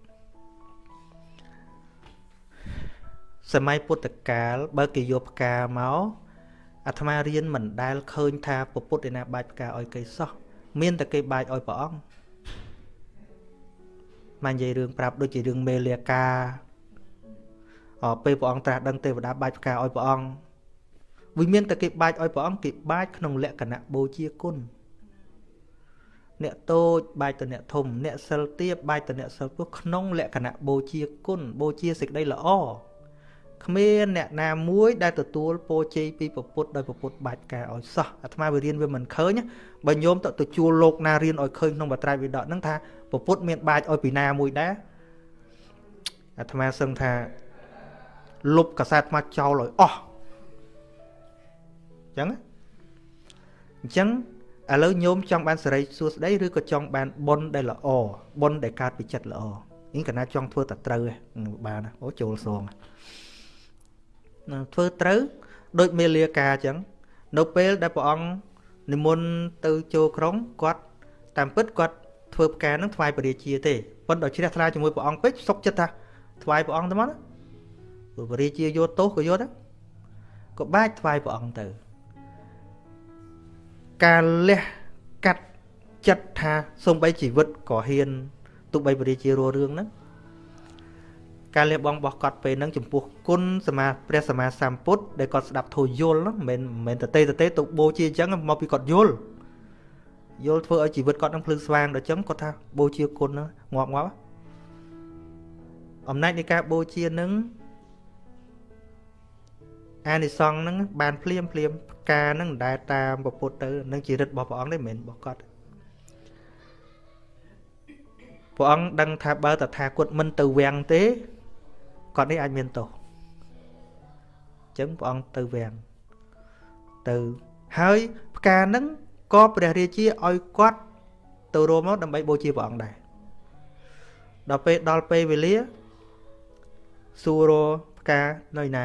Speaker 2: សម័យពុទ្ធកាលបើគេយកផ្កាមកអាត្មារៀនមិនដែលឃើញថាពពុទ្ធឯណាបាច់ផ្កាឲ្យគេសោះមានតែគេបាច់ឲ្យព្រះអង្គមកនិយាយរឿងប្រាប់ដូចជារឿងមេលាកាអពេលព្រះអង្គត្រាស់ដឹងទេវតាបាច់ផ្កាឲ្យព្រះអង្គវិមានតែគេបាច់ឲ្យព្រះអង្គគេបាច់ក្នុងលក្ខណៈបូជាគុណ អ្នកតូចបាច់ទៅអ្នកធំ អ្នកសិលទាបបាច់ទៅអ្នកសិលពុះក្នុងលក្ខណៈបូជាគុណបូជាសេចក្តីល្អគ្មានអ្នកណាមួយដែលទទួលពរជ័យពីពុទ្ធដោយពុទ្ធបាច់ការឲ្យសោះអាត្មាវារៀនវាមិនឃើញបើញោមទៅទៅជួលលោកណារៀនឲ្យឃើញក្នុងបត្រៃវិដកហ្នឹងថាពុទ្ធមានបាច់ឲ្យពីណាមួយដែរអាត្មាសឹងថាលុបកសែតអាត្មាចោលឲ្យអស់អញ្ចឹងអញ្ចឹង ឥឡូវញោមចង់បានសេរីសួស្តីឬក៏ចង់បានបុណ្យដែលល្អបុណ្យដែលកើតពីចិត្តល្អនេះកណាចង់ធ្វើតែត្រូវបានអូចូលសងធ្វើត្រូវដូចមេលាកាអញ្ចឹងនៅពេលដែលព្រះអង្គនិមន្តទៅចូលក្រុងគាត់តាមពិតគាត់ធ្វើផ្កានឹងថ្វាយព្រះរាជាទេប៉ុន្តែជ្រះថ្លាជាមួយព្រះអង្គពេកសុកចិត្តថាថ្វាយព្រះអង្គទៅមកណាព្រោះព្រះរាជាយកទោសក៏យកដែរក៏បាច់ថ្វាយព្រះអង្គទៅ ការលះកាត់ចិត្តថាសំបីជីវិតក៏ហ៊ានទុបីព្រះរាជារស់រឿងហ្នឹងការលះបង់របស់គាត់ពេលហ្នឹងចំពោះគុណសមាព្រះសម្មាសម្ពុទ្ធដែលគាត់ស្ដាប់ធូរយល់មិនមែនមិនតេតេតេទៅបូជាអញ្ចឹងមកពីគាត់យល់យល់ធ្វើឲ្យជីវិតគាត់នឹងភ្លឺស្វាងដល់អញ្ចឹងគាត់ថាបូជាគុណហ្នឹងងាប់ងាប់អំណាចនៃការបូជានឹងអានិសង្ឃហ្នឹងបានភ្លាមភ្លាមផ្កាហ្នឹងមិនដែលតាមពុទ្ធទៅនឹងជារិទ្ធរបស់ព្រះអង្គទេមិនមែនរបស់គាត់ព្រះអង្គដឹងថាបើតថាគតមិនទៅវាំងទេគាត់នេះអាចមានទោសអញ្ចឹងព្រះអង្គទៅវាំងទៅហើយផ្កាហ្នឹងក៏ព្រះរាជាឲ្យគាត់ទៅរួមមកដើម្បីបូជាព្រះអង្គដែរដល់ពេលដល់ពេលវេលាសួររផ្កានៅណា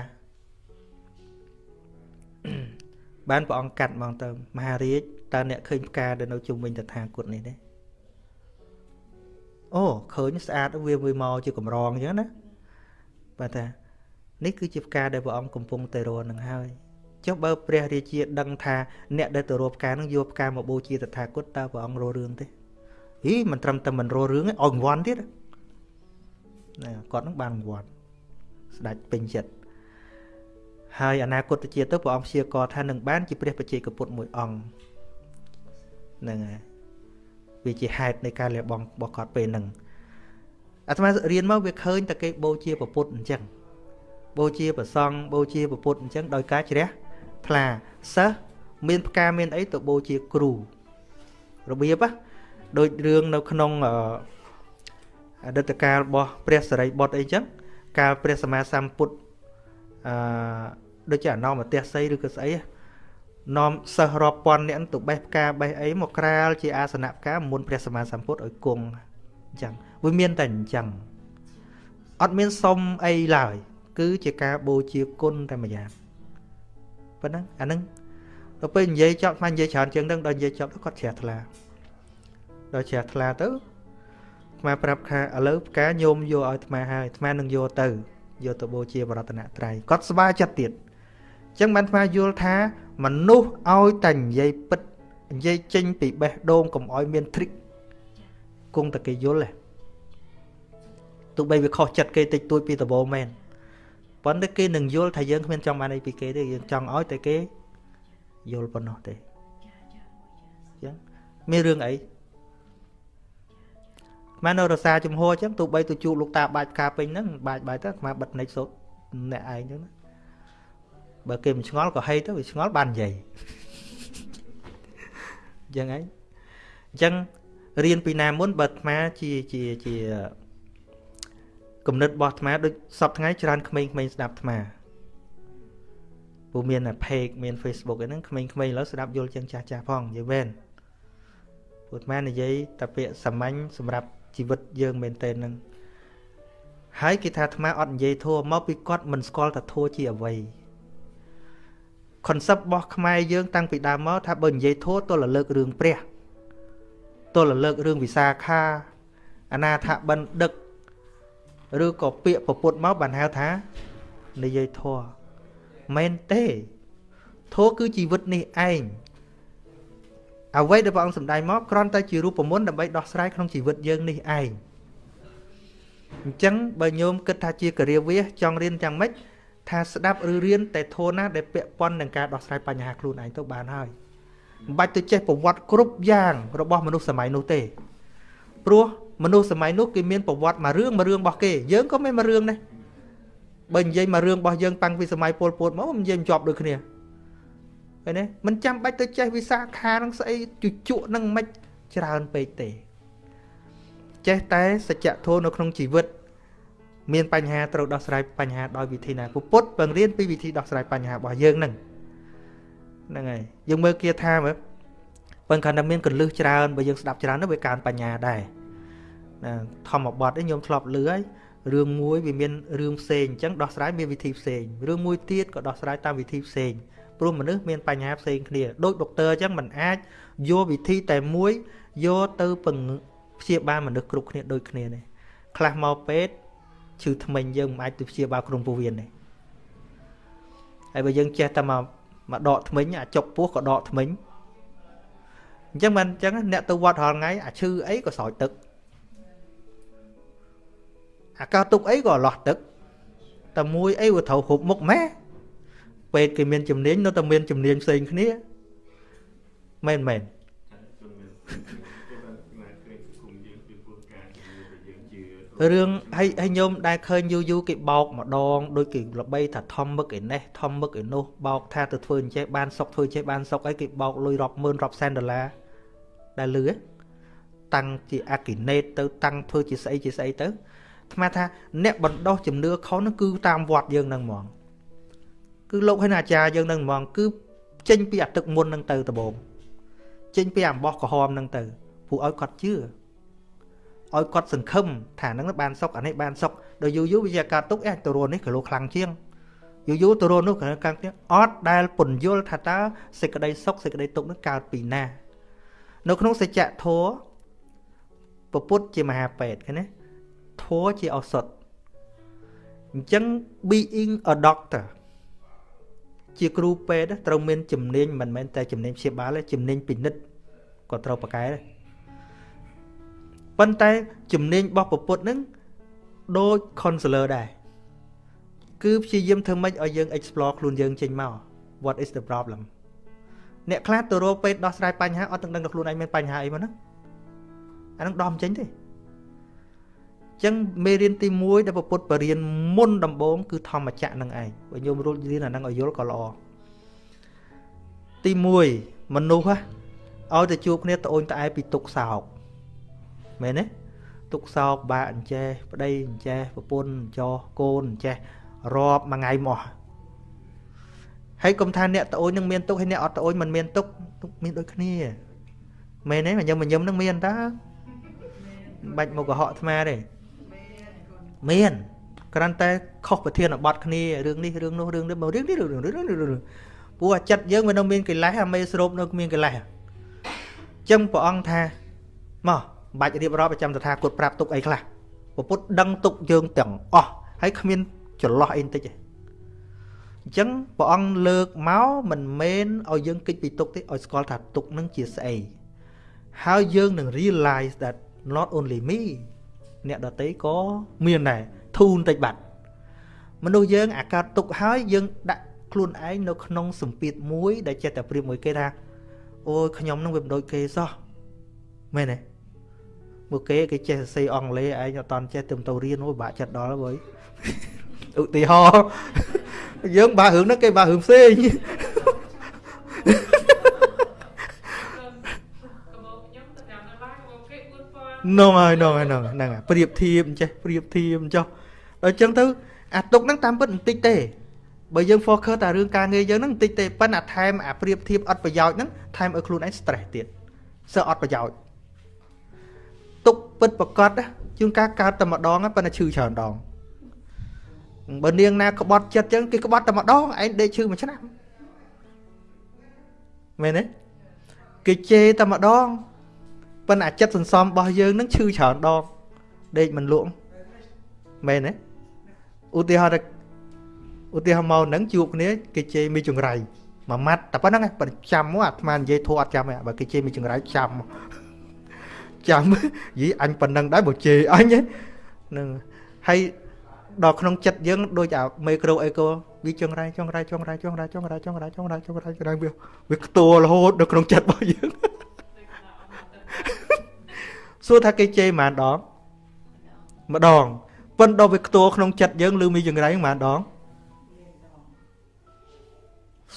Speaker 2: បានព្រះអង្គកាត់មកទៅមហារាជតើអ្នកឃើញផ្កាដែលនៅជុំវិញតថាគតនេះទេអូអូឃើញស្អាតវាវាមកជាកម្រងអញ្ចឹងណាបាទថានេះគឺជាផ្កាដែលព្រះអង្គកំពុងតែរនឹងហើយចុះបើព្រះរាជាដឹងថាអ្នកដែលទៅរកផ្កានឹងយកផ្កាមកបូជាតថាគតតើព្រះអង្គររឿងទេហីមិនត្រឹមតែមិនររឿងទេឲ្យរង្វាន់ទៀតណាគាត់នឹងបានរង្វាន់ស្ដេចពេញចិត្ត ហើយអនាគតជាតិទៅព្រះអង្គព្យាករថានឹងបានជាព្រះបច្ចេកពុទ្ធមួយអង្គហ្នឹងហើយវាជាហេតុនៃការលះបង់របស់គាត់ពេលហ្នឹងអាត្មារៀនមកវាឃើញតែគេបូជាពុទ្ធអញ្ចឹងបូជាប្រសង់បូជាពុទ្ធអញ្ចឹងដោយការជ្រះថ្លាសិស្សមានផ្កាមានអីទៅបូជាគ្រូរបៀបណាដូចរឿងនៅក្នុងអតីតកាលរបស់ព្រះសរិបុត្រអីចឹងកាលព្រះសម្មាសម្ពុទ្ធអឺ ដូចជាអនោមទស្សីឬក៏ស្អីនាំសិស្សរាប់ពាន់នាក់ទៅបេះផ្កាបេះអីមកក្រាលជាអាសនៈផ្កាមុនព្រះសម្មាសម្ពុទ្ធឲ្យគង់អញ្ចឹងវាមានតែអញ្ចឹងអត់មានសុំអីឡើយ គឺជាការបូជាគុណតែម្យ៉ាងប៉ុណ្ណឹងអាហ្នឹងដល់ពេលនិយាយចប់ស្មាននិយាយច្រើនជាងហ្នឹងដល់និយាយចប់ទៅគាត់ជ្រះថ្លាដល់ជ្រះថ្លាទៅអាត្មាប្រាប់ថាឥឡូវផ្កាញោមយកឲ្យអាត្មាហើយអាត្មានឹងយកទៅយកទៅបូជាបរតនត្រ័យគាត់ស្វាចិត្តទៀតអញ្ចឹងបានអាត្មាយល់ថាមនុស្សឲ្យតែនិយាយពិតនិយាយចេញពីបេះដូងកុំឲ្យមាន trick គង់តែគេយល់ទេទោះបីវាខុសចិត្តគេតិចតួចពីដំបូងមែនប៉ុន្តែគេនឹងយល់ថាយើងគ្មានចង់បានអីពីគេទេយើងចង់ឲ្យតែគេយល់ប៉ុណ្ណោះទេអញ្ចឹងមានរឿងអីមកនៅរសាចំហអញ្ចឹងទោះបីទៅជួបលោកតាបាច់ផ្កាពេញហ្នឹងបាច់បាច់ទៅអាបិទនិចសូត្រអ្នកឯងអញ្ចឹងណា បើគេមិនឆ្ងល់ក៏ហីទៅវាឆ្ងល់បាននិយាយអញ្ចឹងឯងអញ្ចឹងរៀនពីណាមុនបើអាត្មាជាជាជាគំនិតរបស់អាត្មាដូចសពថ្ងៃច្រើនក្មេងៗស្ដាប់អាត្មាព្រោះមានតែ page មាន Facebook អីហ្នឹងក្មេងៗឥឡូវស្ដាប់យល់ជាងចាស់ចាស់ផងនិយាយមែនព្រោះអាត្មានិយាយតែពាក្យសាមញ្ញសម្រាប់ជីវិតយើងមែនតើនឹងហើយគេថាអាត្មាអត់និយាយធัวមកពីគាត់មិនស្គាល់ថាធัวជាអ្វី concept របស់ខ្មែរយើងតាំងពីដើមមកថាបើនិយាយធัวទល់រលើករឿងព្រះទល់រលើករឿងវិសាខាអនាថបិណ្ឌិកឬក៏ពាក្យពពុតមកបានហៅថានិយាយធัวមែនទេធัวគឺជីវិតនេះឯងអ្វីដែលព្រះអង្គសម្ដែងមកគ្រាន់តែជារូបមន្តដើម្បីដោះស្រាយក្នុងជីវិតយើងនេះឯងអញ្ចឹងបើញោមគិតថាជាការាវាសចង់រៀនយ៉ាងម៉េច ថាស្ដាប់ឬរៀនតែធនណាដែលពាក់ព័ន្ធនឹងការដោះស្រាយបញ្ហាខ្លួនឯងទៅបានហើយមិនបាច់ទៅចេះប្រវត្តិគ្រប់យ៉ាងរបស់មនុស្សសម័យនោះទេព្រោះមនុស្សសម័យនោះគេមានប្រវត្តិមួយរឿងមួយរឿងរបស់គេយើងក៏មានមួយរឿងដែរបើនិយាយមួយរឿងរបស់យើងតាំងពីសម័យពលពតមកមិននិយាយជាប់ដូចគ្នាឃើញទេមិនចាំបាច់ទៅចេះវិសាខានឹងស្អីជជក់នឹងមិនច្រើនពេកទេចេះតែសច្ចធម៌នៅក្នុងជីវិត មានបញ្ហាត្រូវដោះស្រាយបញ្ហាដោយវិធីណាពុទ្ធបង្រៀនពីវិធីដោះស្រាយបញ្ហារបស់យើងហ្នឹងហ្នឹងហើយយើងមើលគាថាមើលបើគាត់តែមានកលឹះច្រើនបើយើងស្ដាប់ច្រើនទៅវាកើនបញ្ញាដែរណាធម្មបទឯងខ្ញុំធ្លាប់លឺហើយរឿងមួយវាមានរឿងផ្សេងអញ្ចឹងដោះស្រាយមានវិធីផ្សេងរឿងមួយទៀតក៏ដោះស្រាយតាមវិធីផ្សេងព្រោះមនុស្សមានបញ្ហាផ្សេងគ្នាដូចដុកទ័រអញ្ចឹងมันអាចយកវិធីតែមួយយកទៅពង្ព្យាបាលមនុស្សគ្រប់គ្នាដូចគ្នាទេខ្លះមកពេទ្យ ឈឺថ្មិញយើងមិនអាចទៅព្យាបាលក្រុមពោះវៀនទេហើយបើយើងចេះតែមកមកដកថ្មិញអាចុកពោះក៏ដកថ្មិញអញ្ចឹងមិនអញ្ចឹងអ្នកទៅវត្តរាល់ថ្ងៃអាឈឺអីក៏ស្រោចទឹកអាកោទុកអីក៏អលាស់ទឹកតែមួយអីវាត្រូវហូបមុខម៉ែពេទ្យគេមានជំនាញនៅតែមានជំនាញផ្សេងគ្នាមែនមែន រឿងហើយហើយញោមដែលឃើញយូរយូរគេបោកម្ដងដូចគេល្បីថាធំមឹកឯនេះធំមឹកឯនោះបោកថាទៅធ្វើអញ្ចេះបានសុកធ្វើចេះបានសុកអីគេបោកលុយរាប់ម៉ឺនរាប់សែនដុល្លារដែលលឺតាំងជាអាគីណេតទៅតាំងធ្វើជាស្អីជាស្អីទៅថ្មថាអ្នកបណ្ដោះជំនឿខុសនោះគឺតាមវត្តយើងហ្នឹងហ្មងគឺលោកហើយអាចារ្យយើងនឹងហ្មងគឺចេញពីអាទឹកមុននឹងទៅដបងចេញពីអំបោះក្រហមនឹងទៅព្រោះឲ្យគាត់ជឿ ឲ្យគាត់សង្ឃឹមថានឹងបានសុកអានេះបានសុកដល់យូរយូរវាជាកើតទុកអេទៅរੂនេះគីឡូខ្លាំងជាងយូរយូរទៅរੂនោះក៏កាំងទៀតអត់ដែលពន្យល់ថាតើសេចក្តីសុខសេចក្តីទុកនឹងកើតពីណានៅក្នុងសច្ចធម៌ពុទ្ធជាមហាពេទ្យឃើញទេធម៌ជាឱសថអញ្ចឹង being a doctor ជាគ្រូពេទ្យត្រូវមានជំនាញមិនមែនតែជំនាញព្យាបាលទេជំនាញពិនិត្យក៏ត្រូវប្រកែដែរ ប៉ុន្តែជំនាញរបស់ពុទ្ធនឹងដូច counselor ដែរគឺព្យាយាមធ្វើម៉េចឲ្យយើង explore ខ្លួនយើងចេញមក what is the problem អ្នកខ្លះទៅរកពេទ្យដោះស្រាយបញ្ហាអត់ទាំងដឹងថាខ្លួនឯងមានបញ្ហាអីមកហ្នឹងអានឹងដំចេញទេអញ្ចឹងមេរៀនទី1ដែលពុទ្ធបរៀនមុនដំបូងគឺធម្មចក្រនឹងឯងបើញោមរួចរៀនអានឹងឲ្យយល់ក៏ល្អទី1មនុស្សឲ្យទៅជួបគ្នាត្អូញត្អែពីទុកសោក មែនទេទុកសោកបាក់អញ្ចេះប្តីអញ្ចេះប្រពន្ធអញ្ចោះកូនអញ្ចេះរាប់មួយថ្ងៃមកហើយកុំថាអ្នកត្អូញនឹងមានទុកហើយអ្នកអត់ត្អូញមិនមានទុកទុកមានដូចគ្នាមែនទេញឹមញឹមនឹងមានតើបាច់មកកុហកអាត្មាទេមានគ្រាន់តែខុសប្រធានបទគ្នារឿងនេះរឿងនោះរឿងនេះមករឿងនេះរឿងរឿងរឿងព្រោះអាចិត្តយើងវានៅមានកិលេសអាមេស្រូបនៅមានកិលេសអញ្ចឹងព្រះអង្គថាមក បាច់រៀបរាប់ប្រចាំតថាគតប្រាប់ទុកអីខ្លះពពុទ្ធដឹងទុកយើងទាំងអស់ហើយគ្មានចន្លោះអីបន្តិចទេអញ្ចឹងព្រះអង្គលើកមកមិនមែនឲ្យយើងគិតពីទុកទេឲ្យស្គាល់ថាទុកនឹងជាស្អីហើយយើងនឹង realize that not only me អ្នកដតីក៏មានដែរធូនតិចបាត់មនុស្សយើងអាកើតទុកហើយយើងដាក់ខ្លួនឯងនៅក្នុងសម្ពាធមួយដែលចេះតែប្រៀបមួយគេថាអូយខ្ញុំនឹងវាមិនដូចគេសោះមែនទេ មកគេគេចេះសរសេរអង់គ្លេសឯងអត់តន់ចេះទៅទៅរៀនអូយបាក់ចិត្តដល់ហើយឧទាហរណ៍យើងបើរឿងហ្នឹងគេបើរឿងផ្សេងនោះហើយនោះហើយនោះហ្នឹងប្រៀបធៀបចេះប្រៀបធៀបចុះដល់អញ្ចឹងទៅអាទុកហ្នឹងតាមពិតបន្តិចទេបើយើង focus តែរឿងការងារយើងហ្នឹងបន្តិចទេប៉ុន្តែថែមអាប្រៀបធៀបអត់ប្រយោជន៍ហ្នឹងថែមឲ្យខ្លួនឯង stress ទៀតសើអត់ប្រយោជន៍ ទុកពិតប្រកបជួនកាលកើតតែម្ដងប៉ុន្តែឈឺច្រើនដងបើនាងណាក្បត់ចិត្តចឹងគេក្បត់តែម្ដងឯងដេកឈឺមួយឆ្នាំមែនទេគេជេរតែម្ដងប៉ុន្តែចិត្តសន្សំរបស់យើងនឹងឈឺច្រើនដងដេកមិនលក់មែនទេឧទាហរណ៍ឧទាហរណ៍មកនឹងជួបគ្នាគេជេរមីចង្រៃមួយម៉ាត់តែប៉ុណ្្នឹងប្រចាំមកអាត្មានិយាយធួអត់ចាំទេបើគេជេរមីចង្រៃចាំ ចាំយីអញប៉ុណ្្នឹងដែរបើជេរអញហ្នឹងហើយដល់ក្នុងចិត្តយើងដូចអាមេក្រូអេកូវាចងរ៉ៃចងរ៉ៃចងរ៉ៃចងរ៉ៃចងរ៉ៃចងរ៉ៃចងរ៉ៃចងរ៉ៃចងរ៉ៃវាវាខ្ទួលរហូតនៅក្នុងចិត្តរបស់យើងសួរថាគេជេរប៉ុន្មានដងម្ដងប៉ុន្តែដល់វាខ្ទួលក្នុងចិត្តយើងឬមានចងរ៉ៃប៉ុន្មានដង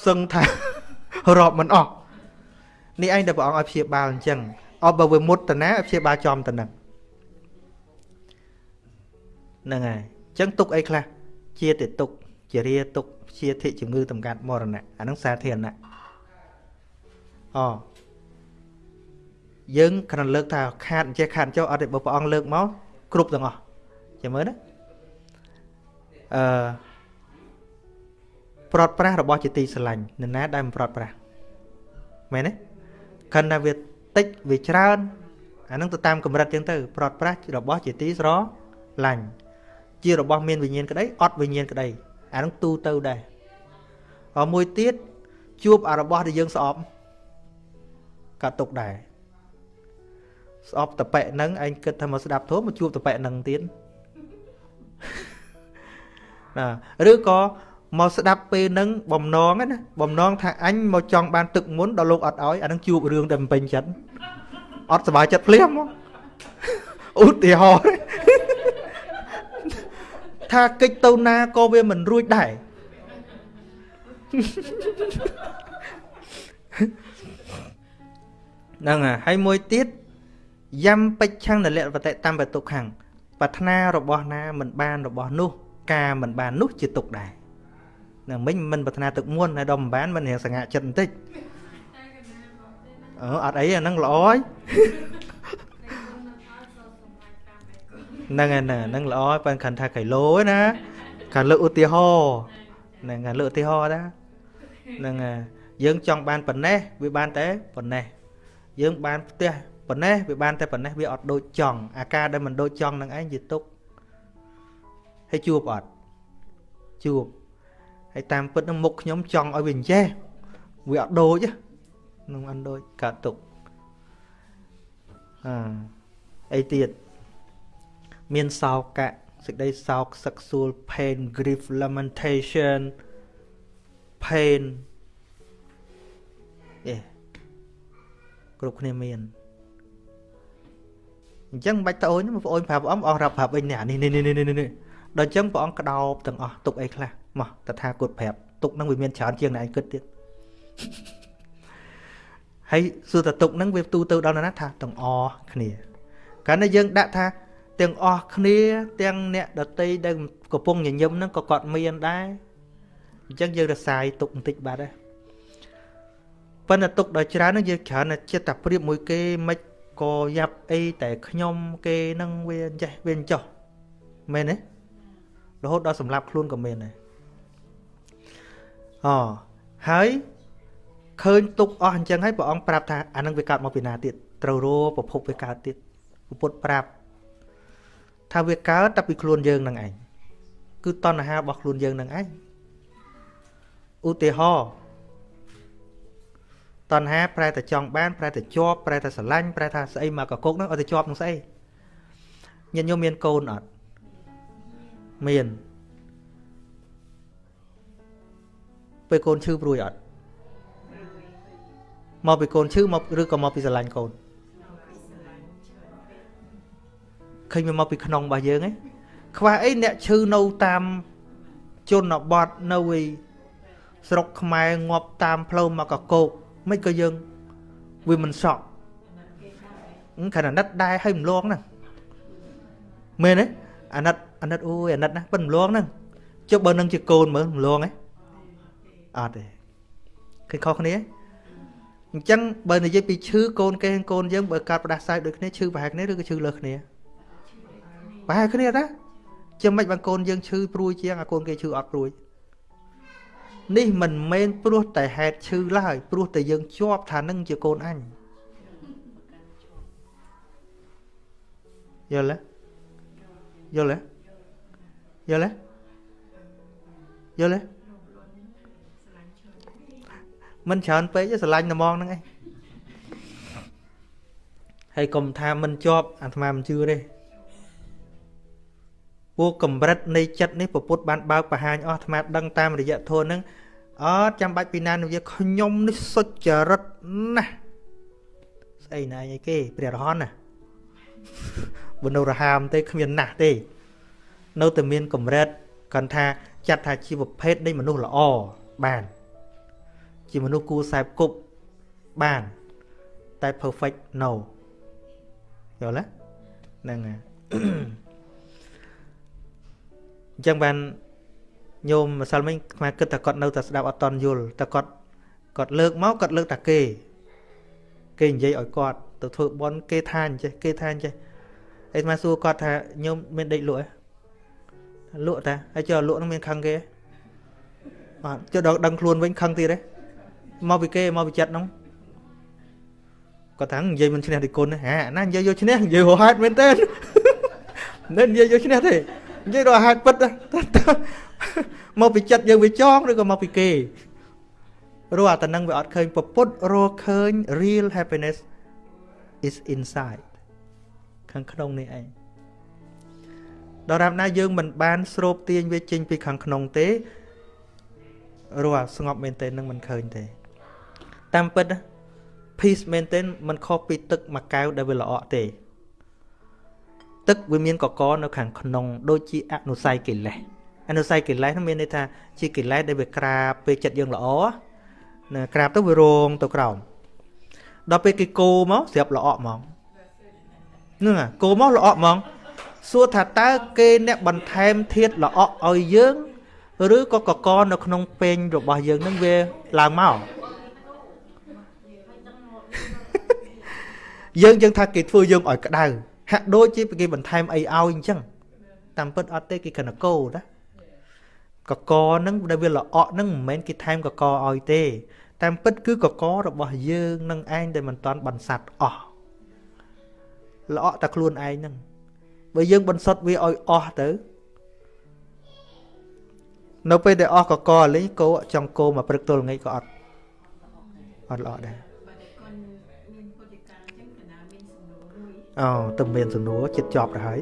Speaker 2: សឹងថារាប់មិនអស់នេះឯងតែព្រះអង្គឲ្យព្យាបាលអញ្ចឹង អបបើវាមុតតាណាឲ្យព្យាបាលចំទៅនឹងហ្នឹងហើយចឹងទុកអីខ្លះជាទេទុកជារាទុកជាធិជំងឺតម្កាត់មរណៈអាហ្នឹងសាធារណៈអយើងគ្រាន់លើកថាខាតចេះខាតចុះអត់ទេបើព្រះអង្គលើកមកគ្រប់ទាំងអស់ចាំមើលណាអឺប្រត់ប្រាស់របស់ជាទីស្រឡាញ់នរណាដែលមិនប្រត់ប្រាស់មែនទេខណ្ឌថាវា តិចវាច្រើនអានឹងទៅតាមកម្រិតចឹងទៅប្រត់ប្រាស់របស់ជាទីស្រឡាញ់ជារបស់មានវិញ្ញាណក្តីអត់វិញ្ញាណក្តីអានឹងទូទៅដែរហើយមួយទៀតជួបអារបស់ដែលយើងស្អប់កាត់ទុកដែរស្អប់តប៉ែនឹងឯងគិតថាមកស្ដាប់ធម៌មកជួបតប៉ែនឹងទៀតណាឬក៏ មកស្ដាប់ពេលហ្នឹងបំណងណាបំណងថាអញមកចង់បានទឹកមុនដល់លោកអត់ឲ្យអានឹងជួបរឿងដែលមិនពេញចិត្តអត់សុបាយចិត្តភ្លាមមកឧទាហរណ៍ថាកិច្ចទៅណាក៏វាមិនរួចដែរហ្នឹងហើយមួយទៀតយ៉ាំបិច្ឆੰនលៈវតិតាមបតុខាំងប្រាថ្នារបស់ណាមិនបានរបស់នោះ ការមិនបាននោះជាទុកដែរ នឹងមិញមិនប្រាថ្នាទឹកមុនហើយដល់មិនបានមិនរៀងសង្ហាចិត្តបន្តិចអឺអត់អីអាហ្នឹងល្អហើយហ្នឹងហើយហ្នឹងល្អប៉ិនខាន់ថាគីឡូណាខាងលើកឧទាហរណ៍ហ្នឹងខាងលើកឧទាហរណ៍ណាហ្នឹងហើយយើងចង់បានប៉ុណ្ណេះវាបានតែប៉ុណ្ណេះយើងបានផ្ទះប៉ុណ្ណេះវាបានតែប៉ុណ្ណេះវាអត់ដូចចង់អាការដែលមិនដូចចង់នឹងឯងជាទុកហើយជួបអត់ជួប ហើយតាមពិតនឹងមុខខ្ញុំចង់ឲ្យវាអញ្ចេះវាអត់ដូចនឹងអត់ដូចកើតទុកអឺអីទៀតមានសោកៈសេចក្តីសោកសឹកសួល pain grief lamentation pain អេគ្រប់គ្នាមានអញ្ចឹងមិនបាច់ត្អូនបងប្អូនប្រាប់អំអស់រាប់ប្រាប់វិញនេះនេះនេះនេះនេះដល់អញ្ចឹងព្រះអង្គក្តោបទាំងអស់ទុកអីខ្លះ មកតថាគតប្រាប់ទុកនឹងវាមានច្រើនជាងអ្នកឯងគិតទៀតហើយសួរតទុកនឹងវាទូទៅដល់ណាថាទាំងអស់គ្នាកាលណាយើងដាក់ថាទាំងអស់គ្នា ទាំងអ្នកដតីដែលកំពុងញញឹមហ្នឹងក៏គាត់មានដែរអញ្ចឹងយើងរសាយទុកបន្តិចបាត់ដែរប៉ុន្តែទុកដល់ច្រើនហ្នឹងយើងច្រើនតែចិត្តតែប្រៀបមួយគេមិនក៏យ៉ាប់អីតែខ្ញុំគេនឹងវាចេះវាចោះមែនទេរហូតដល់សម្លាប់ខ្លួនក៏មានដែរ អូហើយឃើញទុកអស់អញ្ចឹងហើយព្រះអង្គប្រាប់ថាអានឹងវាកើតមកពីណាទៀតត្រូវរប្រភពវាកើតទៀតពុទ្ធប្រាប់ថាវាកើតតែពីខ្លួនយើងនឹងឯងគឺតណ្ហារបស់ខ្លួនយើងនឹងឯងឧទាហរណ៍តណ្ហាប្រែតែចង់បានប្រែតែជាប់ប្រែតែស្រឡាញ់ប្រែថាស្អីមកកកុកហ្នឹងឲ្យតែជាប់នឹងស្អីញាតិញោមមានកូនអត់មាន ពេលកូនឈឺព្រួយអត់មកពីកូនឈឺមកឬក៏មកពីស្រឡាញ់កូនឃើញវាមកពីក្នុងរបស់យើងឯងខ្វះអីអ្នកឈឺនៅតាមជនបទនៅឯស្រុកខ្មែរងាប់តាមផ្លូវមកកកោកមិនក៏យើងវាមិនសក់ខណ្ឌអាណិតដែរឲ្យម្លងហ្នឹងមែនទេអាណិតអាណិតអូយអាណិតណាប៉ិនម្លងហ្នឹងចុះបើនឹងជាកូនមើលម្លងហ៎ អត់ទេឃើញខុសគ្នាអញ្ចឹងបើនិយាយពីឈឺកូនគេកូនយើងបើកាត់ផ្ដាសាយដូចគ្នាឈឺប្រហែលគ្នាឬក៏ឈឺលើសគ្នាប្រហែលគ្នាតាចាំមិនបានកូនយើងឈឺព្រួយជាងអាកូនគេឈឺអត់ព្រួយនេះមិនមែនព្រោះតែហេតុឈឺឡើយព្រោះតែយើងជាប់ថានឹងជាកូនអញយល់ទេយល់ទេយល់ទេយល់ទេ មិនច្រើនពេកស្រឡាញ់ត្មងហ្នឹងឯងហើយកុំថាមិនជាប់អាត្មាមិនជឿទេពួកកម្រិតនៃចិត្តនេះពពុទ្ធបានបើកបង្ហាញអស់អាត្មាដឹងតាមរយៈធម៌ហ្នឹងអត់ចាំបាច់ពីណានវាខ្ញុំនេះសុចរិតណាស់ស្អីណែអីគេព្រះរហន្តណាបនុរហាមទេគ្មានណាស់ទេ នៅតែមានកម្រិតគាត់ថាចាត់ថាជាប្រភេទនៃមនុស្សល្អបាន ជាមនុស្សគួរសែបគប់បានតែ perfect no យល់ទេហ្នឹងហើយអញ្ចឹងបានញោមម្សិលមិញខ្មែរគិតថាគាត់នៅតែស្ដាប់អត់តន់យល់តែគាត់គាត់លើកមកគាត់លើកតែគេ គេនិយាយឲ្យគាត់ទៅធ្វើបន់គេថាអញ្ចេះគេថាអញ្ចេះអីមកសួរគាត់ថាញោមមានដេកលក់ទេលក់តាហើយចុះលក់នឹងមានខឹងគេបាទចុះដល់ដឹងខ្លួនវិញខឹងទៀតទេ មកពីគេមកពីចិត្តនោះគាត់ថានិយាយមិនឈ្នះទីគុណហ่าណានិយាយយកឈ្នះនិយាយរហ័តមែនទេមិននិយាយយកឈ្នះទេនិយាយរហ័តពិតមកពីចិត្តយើងវាចងឬក៏មកពីគេរស់អាតនឹងវាអត់ឃើញពពុតរស់ឃើញ real happiness is inside ខាងក្នុងនេះឯងដរាបណាយើងមិនបានស្រូបទាញវាចេញពីខាងក្នុងទេរស់ស្ងប់មែនទេនឹងមិនឃើញទេ តាមពិត peace មែនទេមិនខុសពីទឹកមួយកែវដែលវាល្អក់ទេ ទឹកវាមានកកនៅខាងក្នុង ដូចជាអនុស័យកិលេសអនុស័យកិលេសនោះមានន័យថាជាកិលេសដែលវាក្រាបពេលចិត្តយើងល្អណាក្រាបទៅវារងទៅក្រោមដល់ពេលគេគោមកស្រាប់ល្អក់ហ្មងហ្នឹងគោមកល្អក់ហ្មងសួរថាតើគេអ្នកបន្ថែមធាតល្អក់ឲ្យយើង ឬក៏កកនៅក្នុងពេញរបស់យើងនឹងវាឡើងមក យើងយើងថាគេធ្វើយើងឲ្យក្តៅហាក់ដូចជាគេបន្ថែមអីឲ្យអញ្ចឹងតាមពិតអត់ទេគេគ្រាន់តែកោណាកកហ្នឹងដែលវាល្អក់ហ្នឹងមិនមែនគេថែមកកឲ្យទេ តាមពិតគឺកករបស់យើងនឹងឯងដែលមិនតាន់បន្សាត់អស់ល្អក់តែខ្លួនឯងហ្នឹងបើយើងបន្សុតវាឲ្យអស់ទៅនៅពេលដែលអស់កកលេងគោចង់គោមកព្រឹកទល់ល្ងាចក៏អត់អត់ល្អដែរ អូទៅមានសំណួរចិត្តជាប់ទៅហើយ